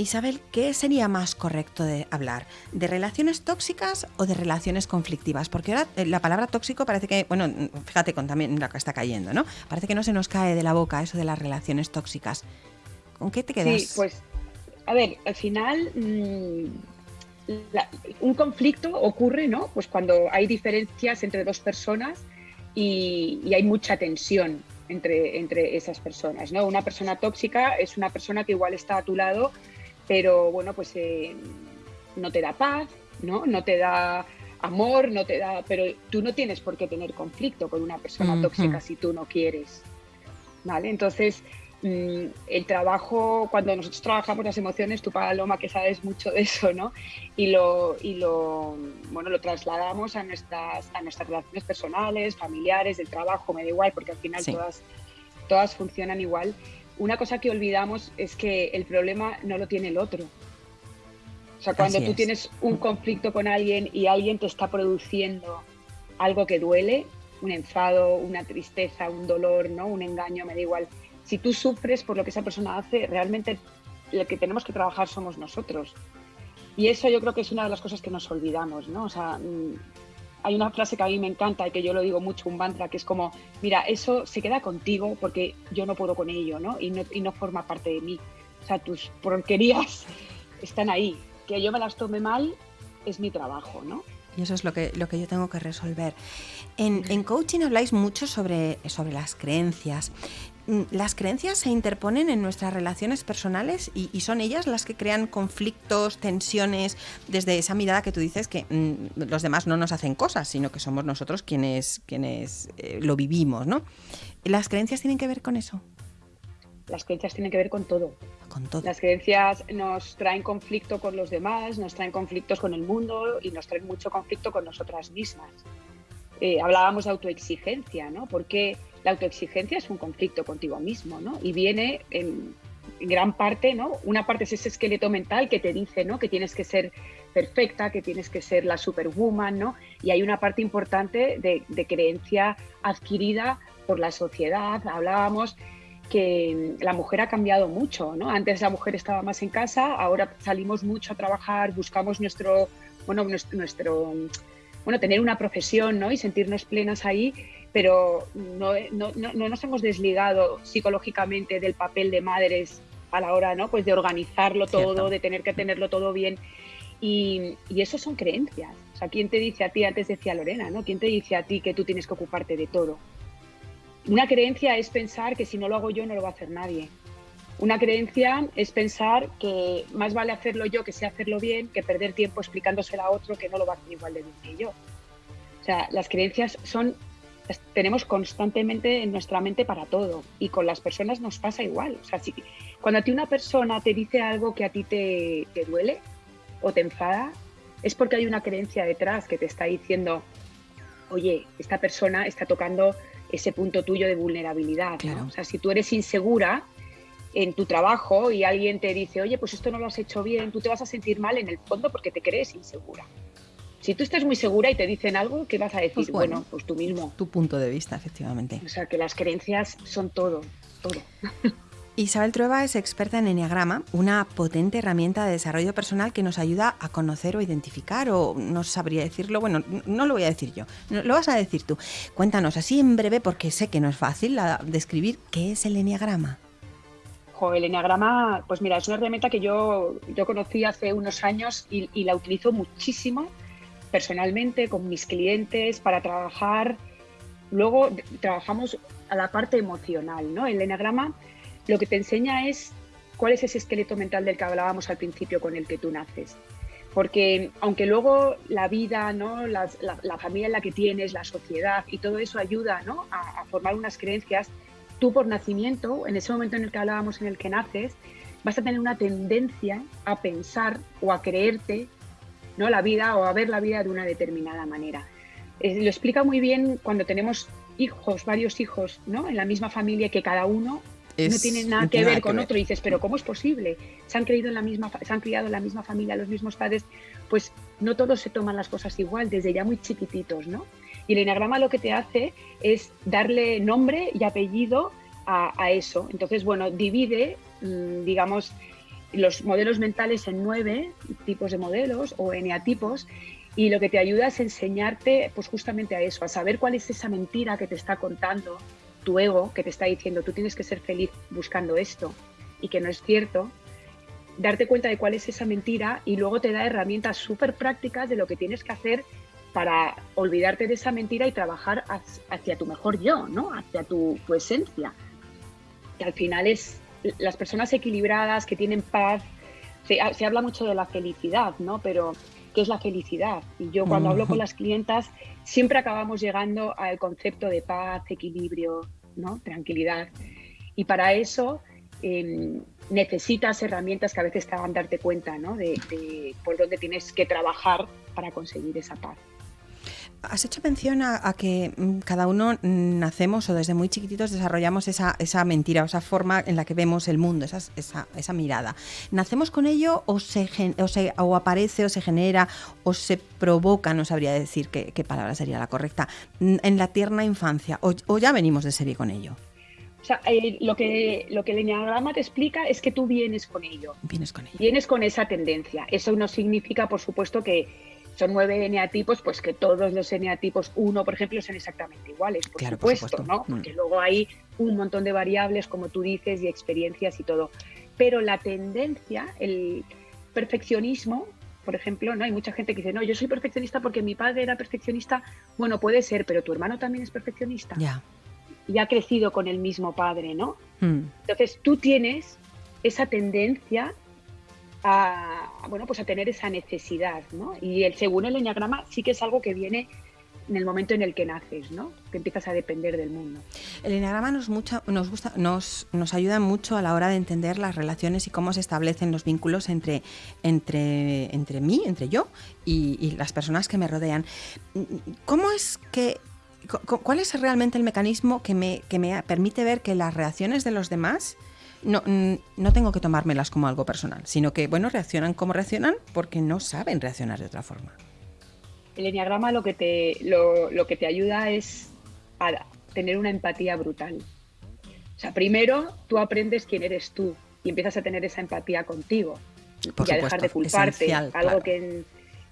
B: Isabel, ¿qué sería más correcto de hablar? ¿De relaciones tóxicas o de relaciones conflictivas? Porque ahora eh, la palabra tóxico parece que, bueno, fíjate con también la que está cayendo, ¿no? Parece que no se nos cae de la boca eso de las relaciones tóxicas. ¿Con qué te quedas?
D: Sí, pues, a ver, al final la, un conflicto ocurre, ¿no? Pues cuando hay diferencias entre dos personas y, y hay mucha tensión entre, entre esas personas, ¿no? Una persona tóxica es una persona que igual está a tu lado, pero bueno, pues eh, no te da paz, ¿no? No te da amor, no te da. Pero tú no tienes por qué tener conflicto con una persona
B: Uh -huh.
D: tóxica si tú no quieres. ¿Vale? Entonces, mmm, el trabajo, cuando nosotros trabajamos las emociones, tú, Paloma, que sabes mucho de eso, ¿no? Y lo, y lo, bueno, lo trasladamos a nuestras, a nuestras relaciones personales, familiares, del trabajo, me da igual, porque al final
B: Sí.
D: todas, todas funcionan igual una cosa que olvidamos es que el problema no lo tiene el otro. O sea, cuando tú tienes un conflicto con alguien y alguien te está produciendo algo que duele, un enfado, una tristeza, un dolor, ¿no? Un engaño, me da igual. Si tú sufres por lo que esa persona hace, realmente lo que tenemos que trabajar somos nosotros. Y eso yo creo que es una de las cosas que nos olvidamos, ¿no? O sea, mm, hay una frase que a mí me encanta y que yo lo digo mucho, un mantra, que es como, mira, eso se queda contigo porque yo no puedo con ello, ¿no? Y no, y no forma parte de mí. O sea, tus porquerías están ahí. Que yo me las tome mal es mi trabajo, ¿no?
B: Y eso es lo que, lo que yo tengo que resolver. En, en coaching habláis mucho sobre, sobre las creencias. Mm, las creencias se interponen en nuestras relaciones personales y, son ellas las que crean conflictos, tensiones, desde esa mirada que tú dices que mm, los demás no nos hacen cosas, sino que somos nosotros quienes, quienes eh, lo vivimos, ¿no? ¿Las creencias tienen que ver con eso?
D: Las creencias tienen que ver con todo.
B: Con todo.
D: Las creencias nos traen conflicto con los demás, nos traen conflictos con el mundo y nos traen mucho conflicto con nosotras mismas. Eh, hablábamos de autoexigencia, ¿no? Porque la autoexigencia es un conflicto contigo mismo, ¿no? Y viene en, gran parte, ¿no? Una parte es ese esqueleto mental que te dice, ¿no? Que tienes que ser perfecta, que tienes que ser la superwoman, ¿no? Y hay una parte importante de, creencia adquirida por la sociedad. Hablábamos que la mujer ha cambiado mucho, ¿no? Antes la mujer estaba más en casa, ahora salimos mucho a trabajar, buscamos nuestro, bueno, nuestro, bueno, tener una profesión, ¿no? Y sentirnos plenas ahí pero no, no, no, nos hemos desligado psicológicamente del papel de madres a la hora ¿no? pues de organizarlo todo, de tener que tenerlo todo bien. Y, y, eso son creencias. O sea, ¿quién te dice a ti, antes decía Lorena, ¿no? ¿Quién te dice a ti que tú tienes que ocuparte de todo? Una creencia es pensar que si no lo hago yo no lo va a hacer nadie. Una creencia es pensar que más vale hacerlo yo que sé hacerlo bien que perder tiempo explicándoselo a otro que no lo va a hacer igual de bien que yo. O sea, las creencias son tenemos constantemente en nuestra mente para todo y con las personas nos pasa igual. O sea, si, cuando a ti una persona te dice algo que a ti te, duele o te enfada, es porque hay una creencia detrás que te está diciendo, oye, esta persona está tocando ese punto tuyo de vulnerabilidad. O sea, si tú eres insegura en tu trabajo y alguien te dice, oye, pues esto no lo has hecho bien, tú te vas a sentir mal en el fondo porque te crees insegura. Si tú estás muy segura y te dicen algo, ¿qué vas a decir? Pues bueno, pues tú mismo.
B: Tu punto de vista, efectivamente.
D: O sea, que las creencias son todo, todo.
B: Isabel Trueba es experta en Enneagrama, una potente herramienta de desarrollo personal que nos ayuda a conocer o identificar, o no sabría decirlo, bueno, no lo voy a decir yo, lo vas a decir tú. Cuéntanos así en breve, porque sé que no es fácil describir qué es el Enneagrama.
D: El Enneagrama, pues mira, es una herramienta que yo, yo conocí hace unos años y, la utilizo muchísimo personalmente con mis clientes para trabajar. Luego trabajamos a la parte emocional, ¿no? El enagrama lo que te enseña es cuál es ese esqueleto mental del que hablábamos al principio con el que tú naces. Porque aunque luego la vida, ¿no? la, familia en la que tienes, la sociedad y todo eso ayuda ¿no? a formar unas creencias, tú por nacimiento, en ese momento en el que hablábamos en el que naces, vas a tener una tendencia a pensar o a creerte ¿no? la vida o a ver la vida de una determinada manera. Eh, lo explica muy bien cuando tenemos hijos, varios hijos, ¿no? En la misma familia que cada uno no tiene nada que ver con otro. Y dices, pero ¿cómo es posible? Se han, creído en la misma, se han criado en la misma familia, los mismos padres. Pues no todos se toman las cosas igual, desde ya muy chiquititos, ¿no? Y el enagrama lo que te hace es darle nombre y apellido a, eso. Entonces, bueno, divide, mm, digamos, los modelos mentales en nueve tipos de modelos o eneatipos y lo que te ayuda es enseñarte pues justamente a eso, a saber cuál es esa mentira que te está contando tu ego, que te está diciendo tú tienes que ser feliz buscando esto y que no es cierto, darte cuenta de cuál es esa mentira y luego te da herramientas súper prácticas de lo que tienes que hacer para olvidarte de esa mentira y trabajar hacia tu mejor yo, ¿no? hacia tu, tu esencia, que al final es las personas equilibradas, que tienen paz, se, habla mucho de la felicidad, ¿no? Pero, ¿qué es la felicidad? Y yo cuando hablo con las clientas, siempre acabamos llegando al concepto de paz, equilibrio, ¿no? Tranquilidad. Y para eso em, necesitas herramientas que a veces te hagan darte cuenta, ¿no? de por dónde tienes que trabajar para conseguir esa paz.
B: Has hecho mención a, que mm, cada uno nacemos o desde muy chiquititos desarrollamos esa, esa mentira, esa forma en la que vemos el mundo, esa, esa, esa mirada. ¿Nacemos con ello o, se, o, se, o aparece o se genera o se provoca, no sabría decir qué, qué palabra sería la correcta, en la tierna infancia o, o ya venimos de serie con ello?
D: O sea, eh, lo, que, lo que el enneagrama te explica es que tú vienes con ello.
B: Vienes con ello.
D: Vienes con esa tendencia. Eso no significa, por supuesto, que son nueve eneatipos, pues que todos los eneatipos, uno, por ejemplo, sean exactamente iguales, por, supuesto, ¿no? Mm. Porque luego hay un montón de variables, como tú dices, y experiencias y todo. Pero la tendencia, el perfeccionismo, por ejemplo, ¿no? Hay mucha gente que dice, no, yo soy perfeccionista porque mi padre era perfeccionista. Bueno, puede ser, pero tu hermano también es perfeccionista.
B: Ya
D: y ha crecido con el mismo padre, ¿no?
B: Hmm.
D: Entonces tú tienes esa tendencia a, bueno, pues a tener esa necesidad, ¿no? Y el, según el enneagrama sí que es algo que viene en el momento en el que naces, ¿no? Que empiezas a depender del mundo.
B: El enneagrama nos, nos, gusta, nos, nos ayuda mucho a la hora de entender las relaciones y cómo se establecen los vínculos entre, entre, entre mí, entre yo y, y las personas que me rodean. ¿Cómo es que ¿Cuál es realmente el mecanismo que me, que me permite ver que las reacciones de los demás no, no tengo que tomármelas como algo personal, sino que, bueno, reaccionan como reaccionan porque no saben reaccionar de otra forma?
D: El enneagrama lo que te, lo, lo que te ayuda es a tener una empatía brutal. O sea, primero tú aprendes quién eres tú y empiezas a tener esa empatía contigo y a dejar de culparte. Algo que en,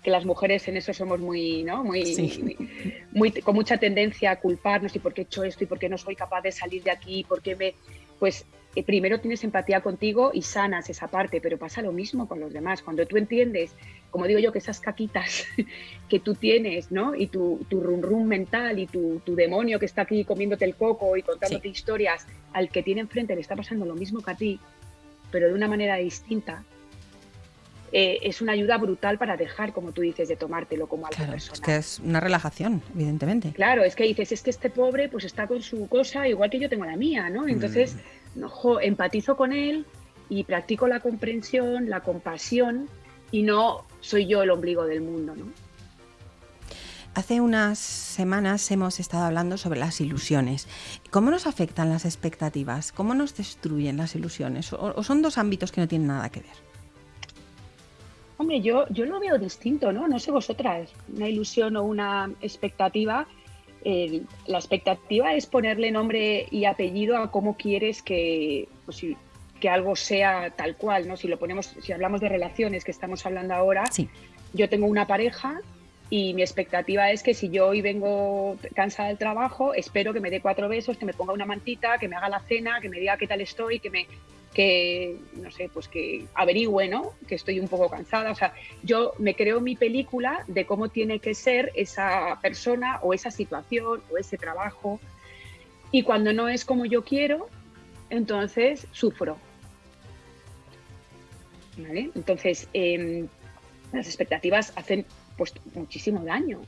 D: que las mujeres en eso somos muy, ¿no? Muy, muy, con mucha tendencia a culparnos y por qué he hecho esto y por qué no soy capaz de salir de aquí, por qué me, pues eh, primero tienes empatía contigo y sanas esa parte, pero pasa lo mismo con los demás. Cuando tú entiendes, como digo yo, que esas caquitas que tú tienes, ¿no? Y tu, tu rum rum mental y tu, tu, demonio que está aquí comiéndote el coco y contándote historias, al que tiene enfrente le está pasando lo mismo que a ti, pero de una manera distinta, eh, es una ayuda brutal para dejar, como tú dices, de tomártelo como algo
B: claro, Es que es una relajación, evidentemente.
D: Claro, es que dices, es que este pobre pues está con su cosa igual que yo tengo la mía, ¿no? Entonces, mm. Empatizo con él y practico la comprensión, la compasión y no soy yo el ombligo del mundo, ¿no?
B: Hace unas semanas hemos estado hablando sobre las ilusiones. ¿Cómo nos afectan las expectativas? ¿Cómo nos destruyen las ilusiones? ¿O son dos ámbitos que no tienen nada que ver?
D: Hombre, yo, yo lo veo distinto, ¿no? No sé vosotras, una ilusión o una expectativa. La expectativa es ponerle nombre y apellido a cómo quieres que, pues, que algo sea tal cual, ¿no? Si lo ponemos, si hablamos de relaciones que estamos hablando ahora,
B: sí.
D: yo tengo una pareja y mi expectativa es que si yo hoy vengo cansada del trabajo, espero que me dé cuatro besos, que me ponga una mantita, que me haga la cena, que me diga qué tal estoy, que me que, no sé, pues que averigüe, ¿no? Que estoy un poco cansada. O sea, yo me creo mi película de cómo tiene que ser esa persona o esa situación o ese trabajo. Y cuando no es como yo quiero, entonces sufro. ¿Vale? Entonces, em, las expectativas hacen pues muchísimo daño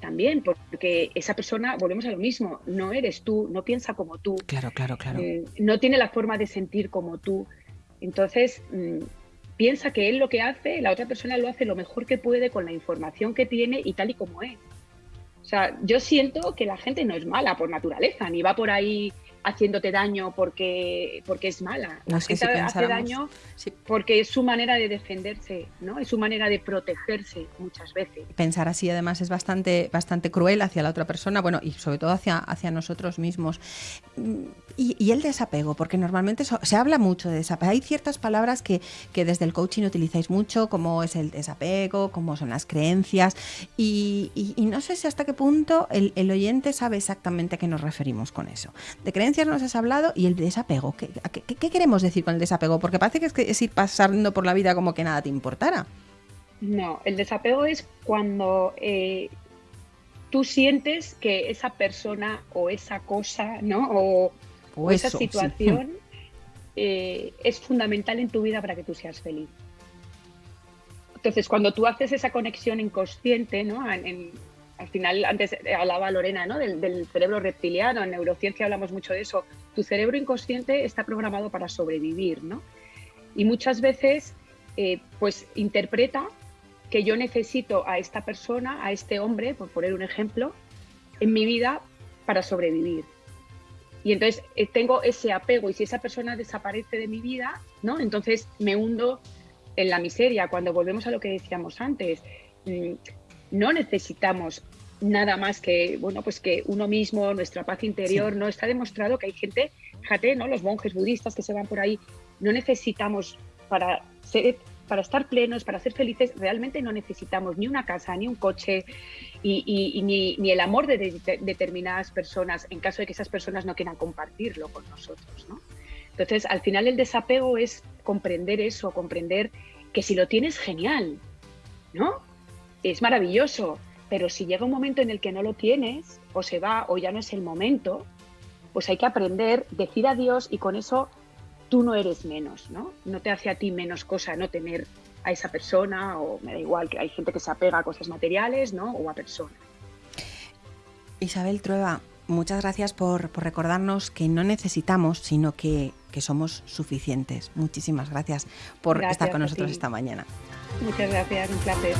D: también, porque esa persona, volvemos a lo mismo, no eres tú, no piensa como tú.
B: Claro, claro, claro.
D: Eh, no tiene la forma de sentir como tú. Entonces, mm, piensa que él lo que hace, la otra persona lo hace lo mejor que puede con la información que tiene y tal y como es. O sea, yo siento que la gente no es mala por naturaleza, ni va por ahí haciéndote daño porque, porque es mala.
B: No,
D: es que
B: si
D: hace daño porque es su manera de defenderse, ¿no? Es su manera de protegerse muchas veces.
B: Pensar así además es bastante, bastante cruel hacia la otra persona, bueno, y sobre todo hacia, hacia nosotros mismos. Y, el desapego, porque normalmente se habla mucho de desapego. Hay ciertas palabras que, que desde el coaching utilizáis mucho, como es el desapego, como son las creencias, y, y, no sé si hasta qué punto el, el oyente sabe exactamente a qué nos referimos con eso. De creencias nos has hablado y el desapego. ¿Qué, qué, queremos decir con el desapego? Porque parece que es, que es ir pasando por la vida como que nada te importara.
D: No, el desapego es cuando eh, tú sientes que esa persona o esa cosa, ¿no? O, esa situación eh, es fundamental en tu vida para que tú seas feliz. Entonces, cuando tú haces esa conexión inconsciente, ¿no? En, al final, antes hablaba Lorena ¿no? del, cerebro reptiliano, en neurociencia hablamos mucho de eso. Tu cerebro inconsciente está programado para sobrevivir, ¿no? Y muchas veces, eh, pues interpreta que yo necesito a esta persona, a este hombre, por poner un ejemplo, en mi vida para sobrevivir. Y entonces eh, tengo ese apego y si esa persona desaparece de mi vida, ¿no? Entonces me hundo en la miseria. Cuando volvemos a lo que decíamos antes, mm, no necesitamos nada más que, bueno, pues que uno mismo, nuestra paz interior, no está demostrado que hay gente, fíjate, ¿no? Los monjes budistas que se van por ahí, no necesitamos para ser para estar plenos, para ser felices, realmente no necesitamos ni una casa, ni un coche, y, ni, el amor de, determinadas personas, en caso de que esas personas no quieran compartirlo con nosotros. ¿no? Entonces, al final el desapego es comprender eso, comprender que si lo tienes, genial, ¿no? Es maravilloso, pero si llega un momento en el que no lo tienes, o se va, o ya no es el momento, pues hay que aprender, decir adiós y con eso tú no eres menos, ¿no? No te hace a ti menos cosa no tener a esa persona o me da igual que hay gente que se apega a cosas materiales, ¿no? O a personas.
B: Isabel Trueba, muchas gracias por, recordarnos que no necesitamos, sino que, somos suficientes. Muchísimas gracias por estar con nosotros esta mañana.
D: Muchas gracias, un placer.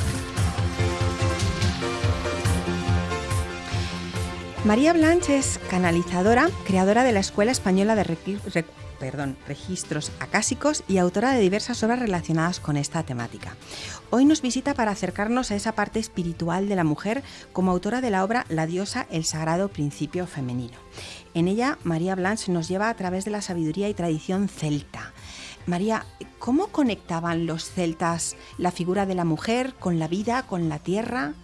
B: María Blanche es canalizadora, creadora de la Escuela Española de perdón, registros acásicos y autora de diversas obras relacionadas con esta temática. Hoy nos visita para acercarnos a esa parte espiritual de la mujer como autora de la obra La diosa, el sagrado principio femenino. En ella, María Blanche nos lleva a través de la sabiduría y tradición celta. María, ¿cómo conectaban los celtas la figura de la mujer con la vida, con la tierra?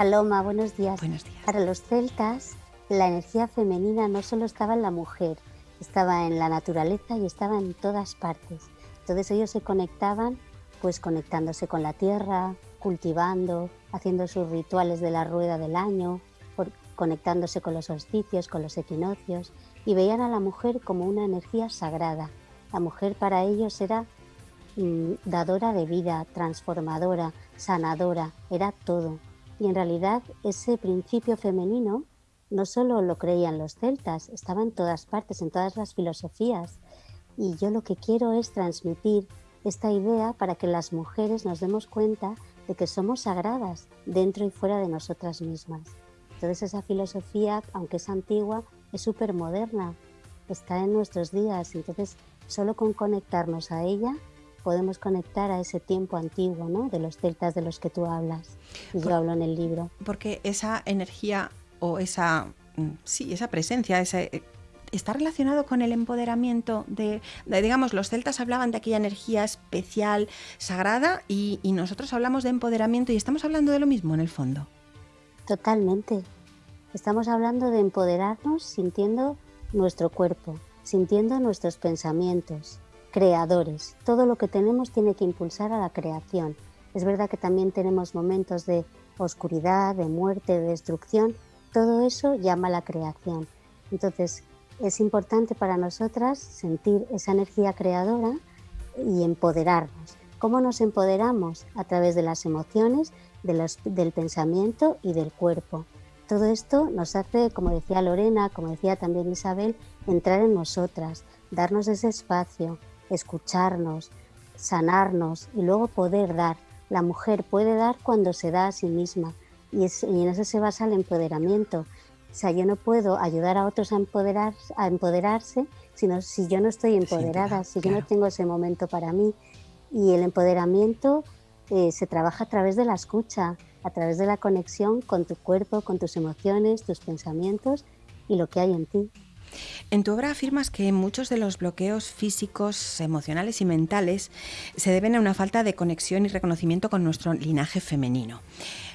E: Paloma, buenos días.
B: Buenos días.
E: Para los celtas, la energía femenina no solo estaba en la mujer, estaba en la naturaleza y estaba en todas partes. Entonces ellos se conectaban, pues conectándose con la tierra, cultivando, haciendo sus rituales de la rueda del año, conectándose con los solsticios, con los equinoccios, y veían a la mujer como una energía sagrada. La mujer para ellos era mm, dadora de vida, transformadora, sanadora, era todo. Y en realidad ese principio femenino no solo lo creían los celtas, estaba en todas partes, en todas las filosofías. Y yo lo que quiero es transmitir esta idea para que las mujeres nos demos cuenta de que somos sagradas dentro y fuera de nosotras mismas. Entonces esa filosofía, aunque es antigua, es súper moderna, está en nuestros días. Entonces solo con conectarnos a ella podemos conectar a ese tiempo antiguo, ¿no? De los celtas de los que tú hablas. Y yo hablo en el libro.
B: Porque esa energía o esa, mm, sí, esa presencia, ese, eh, está relacionado con el empoderamiento de, digamos, los celtas hablaban de aquella energía especial, sagrada, y, nosotros hablamos de empoderamiento y estamos hablando de lo mismo en el fondo.
E: Totalmente. Estamos hablando de empoderarnos sintiendo nuestro cuerpo, sintiendo nuestros pensamientos, creadores. Todo lo que tenemos tiene que impulsar a la creación. Es verdad que también tenemos momentos de oscuridad, de muerte, de destrucción, todo eso llama a la creación. Entonces, es importante para nosotras sentir esa energía creadora y empoderarnos. ¿Cómo nos empoderamos? A través de las emociones, del pensamiento y del cuerpo. Todo esto nos hace, como decía Lorena, como decía también Isabel, entrar en nosotras, darnos ese espacio, escucharnos, sanarnos y luego poder dar. La mujer puede dar cuando se da a sí misma, y, en eso se basa el empoderamiento. O sea, yo no puedo ayudar a otros a, empoderar, a empoderarse sino si yo no estoy empoderada, si yo no tengo ese momento para mí. Y el empoderamiento eh, se trabaja a través de la escucha, a través de la conexión con tu cuerpo, con tus emociones, tus pensamientos y lo que hay en ti.
B: En tu obra afirmas que muchos de los bloqueos físicos, emocionales y mentales se deben a una falta de conexión y reconocimiento con nuestro linaje femenino.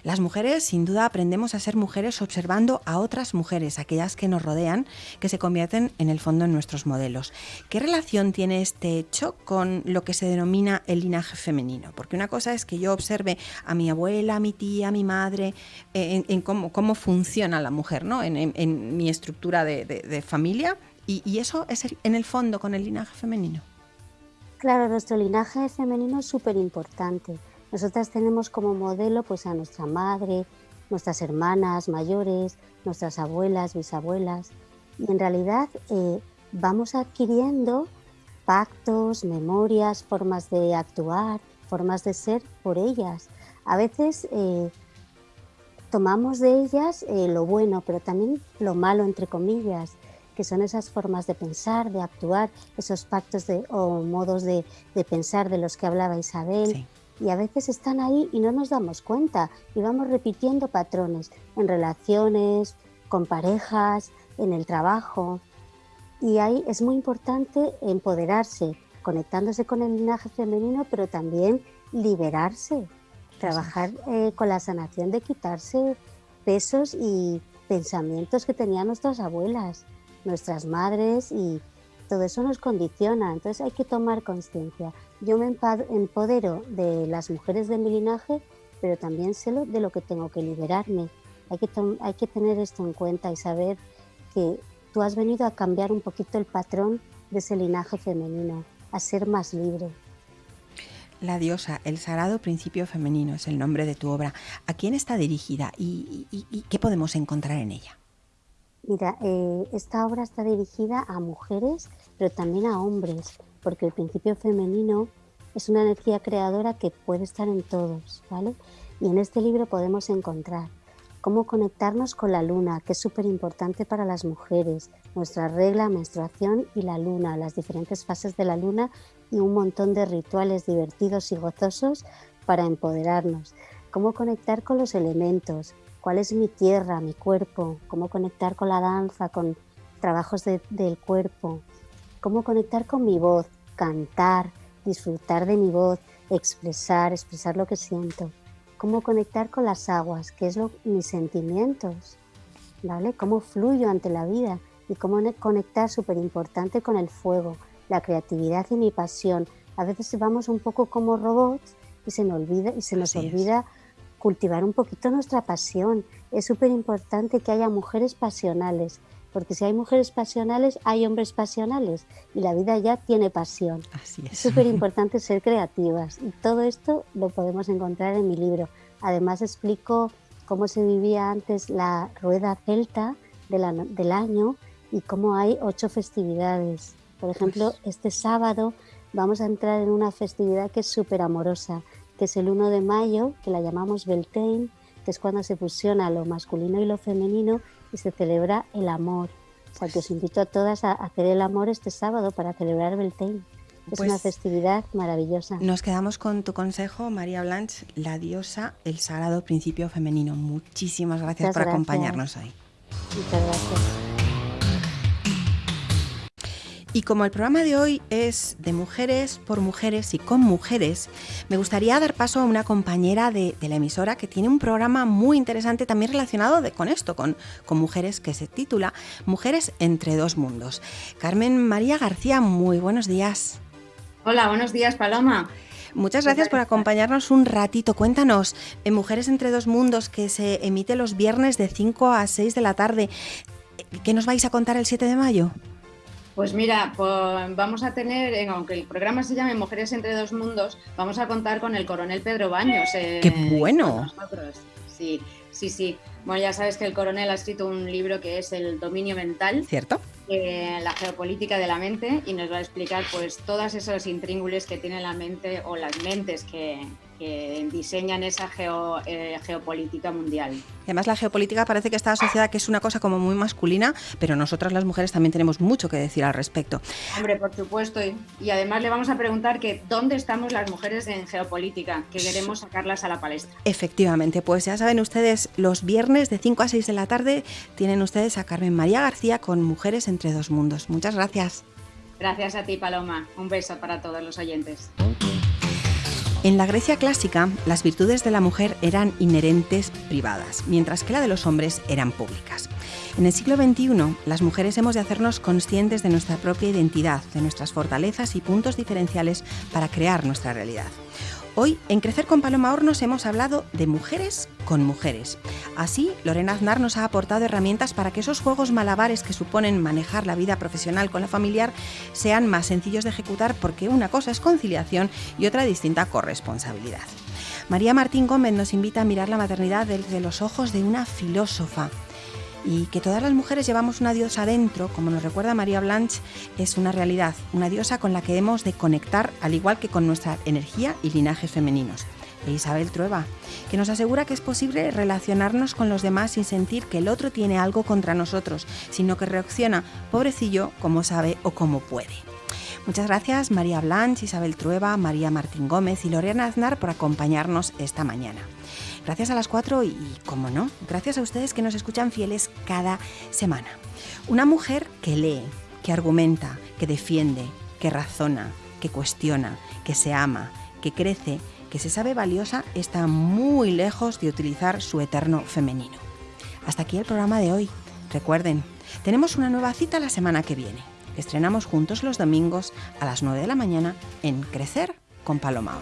B: Las mujeres, sin duda, aprendemos a ser mujeres observando a otras mujeres, aquellas que nos rodean, que se convierten en el fondo en nuestros modelos. ¿Qué relación tiene este hecho con lo que se denomina el linaje femenino? Porque una cosa es que yo observe a mi abuela, a mi tía, a mi madre, eh, en, cómo, funciona la mujer, ¿no? en, mi estructura de, familia, y, y eso es en el fondo con el linaje femenino.
E: Claro, nuestro linaje femenino es súper importante nosotras tenemos como modelo pues a nuestra madre, nuestras hermanas mayores, nuestras abuelas, bisabuelas, y en realidad eh, vamos adquiriendo pactos, memorias, formas de actuar formas de ser por ellas. A veces eh, tomamos de ellas eh, lo bueno, pero también lo malo, entre comillas, que son esas formas de pensar, de actuar, esos pactos de, o modos de, pensar de los que hablaba Isabel. Y a veces están ahí y no nos damos cuenta y vamos repitiendo patrones en relaciones, con parejas, en el trabajo. Y ahí es muy importante empoderarse, conectándose con el linaje femenino, pero también liberarse, trabajar eh, con la sanación de quitarse pesos y pensamientos que tenían nuestras abuelas, nuestras madres y todo eso nos condiciona. Entonces hay que tomar conciencia. Yo me empodero de las mujeres de mi linaje, pero también sé de lo que tengo que liberarme. Hay que, hay que tener esto en cuenta y saber que tú has venido a cambiar un poquito el patrón de ese linaje femenino, a ser más libre.
B: La diosa, el sagrado principio femenino es el nombre de tu obra. ¿A quién está dirigida y, qué podemos encontrar en ella?
E: Mira, eh, esta obra está dirigida a mujeres, pero también a hombres, porque el principio femenino es una energía creadora que puede estar en todos, ¿vale? Y en este libro podemos encontrar cómo conectarnos con la luna, que es súper importante para las mujeres, nuestra regla, menstruación y la luna, las diferentes fases de la luna y un montón de rituales divertidos y gozosos para empoderarnos. Cómo conectar con los elementos, cuál es mi tierra, mi cuerpo, cómo conectar con la danza, con trabajos del cuerpo, cómo conectar con mi voz, cantar, disfrutar de mi voz, expresar, expresar lo que siento cómo conectar con las aguas, qué es lo, mis sentimientos, ¿vale? Cómo fluyo ante la vida y cómo conectar súper importante con el fuego, la creatividad y mi pasión. A veces vamos un poco como robots y se nos olvida, y se nos olvida cultivar un poquito nuestra pasión. Es súper importante que haya mujeres pasionales, porque si hay mujeres pasionales, hay hombres pasionales y la vida ya tiene pasión.
B: Así es.
E: súper importante ser creativas y todo esto lo podemos encontrar en mi libro. Además explico cómo se vivía antes la rueda celta del año y cómo hay ocho festividades. Por ejemplo, pues este sábado vamos a entrar en una festividad que es súper amorosa, que es el 1 de mayo, que la llamamos Beltane, que es cuando se fusiona lo masculino y lo femenino y se celebra el amor. O sea, que os invito a todas a hacer el amor este sábado para celebrar Beltane. Es una pues festividad maravillosa.
B: Nos quedamos con tu consejo, María Blanche, la diosa, el sagrado principio femenino. Muchísimas gracias por acompañarnos hoy.
E: Muchas gracias.
B: Y como el programa de hoy es de mujeres por mujeres y con mujeres, me gustaría dar paso a una compañera de, la emisora que tiene un programa muy interesante también relacionado con esto, con, con mujeres, que se titula Mujeres entre dos mundos. Carmen María García, muy buenos días.
G: Hola, buenos días, Paloma.
B: Muchas gracias por acompañarnos un ratito. Cuéntanos, en Mujeres entre dos mundos, que se emite los viernes de 5 a 6 de la tarde, ¿qué nos vais a contar el 7 de mayo?
G: Pues mira, pues vamos a tener, aunque el programa se llame Mujeres entre dos mundos, vamos a contar con el coronel Pedro Baños.
B: Eh, ¡Qué bueno!
G: Sí, sí, sí. Bueno, ya sabes que el coronel ha escrito un libro que es El dominio mental.
B: ¿Cierto?
G: Eh, la geopolítica de la mente y nos va a explicar pues todas esos intríngules que tiene la mente o las mentes que, que diseñan esa eh, geopolítica mundial.
B: además la geopolítica parece que está asociada que es una cosa como muy masculina, pero nosotras las mujeres también tenemos mucho que decir al respecto.
G: Hombre, por supuesto, y, además le vamos a preguntar que dónde estamos las mujeres en geopolítica, que queremos sacarlas a la palestra.
B: Efectivamente, pues ya saben ustedes, los viernes de 5 a 6 de la tarde tienen ustedes a Carmen María García con Mujeres entre dos mundos. Muchas gracias.
G: Gracias a ti, Paloma. Un beso para todos los oyentes.
B: En la Grecia clásica, las virtudes de la mujer eran inherentes privadas, mientras que la de los hombres eran públicas. En el siglo XXI, las mujeres hemos de hacernos conscientes de nuestra propia identidad, de nuestras fortalezas y puntos diferenciales para crear nuestra realidad. Hoy, en Crecer con Paloma Hornos, hemos hablado de mujeres con mujeres. Así, Lorena Aznar nos ha aportado herramientas para que esos juegos malabares que suponen manejar la vida profesional con la familiar sean más sencillos de ejecutar porque una cosa es conciliación y otra distinta corresponsabilidad. María Martín Gómez nos invita a mirar la maternidad desde los ojos de una filósofa. Y que todas las mujeres llevamos una diosa dentro, como nos recuerda María Blanche, es una realidad, una diosa con la que hemos de conectar al igual que con nuestra energía y linajes femeninos. E Isabel Trueba, que nos asegura que es posible relacionarnos con los demás sin sentir que el otro tiene algo contra nosotros, sino que reacciona, pobrecillo, como sabe o como puede. Muchas gracias María Blanche, Isabel Trueba, María Martín Gómez y Lorena Aznar por acompañarnos esta mañana. Gracias a las cuatro y, como no, gracias a ustedes que nos escuchan fieles cada semana. Una mujer que lee, que argumenta, que defiende, que razona, que cuestiona, que se ama, que crece, que se sabe valiosa, está muy lejos de utilizar su eterno femenino. Hasta aquí el programa de hoy. Recuerden, tenemos una nueva cita la semana que viene. Estrenamos juntos los domingos a las 9 de la mañana en Crecer con Paloma.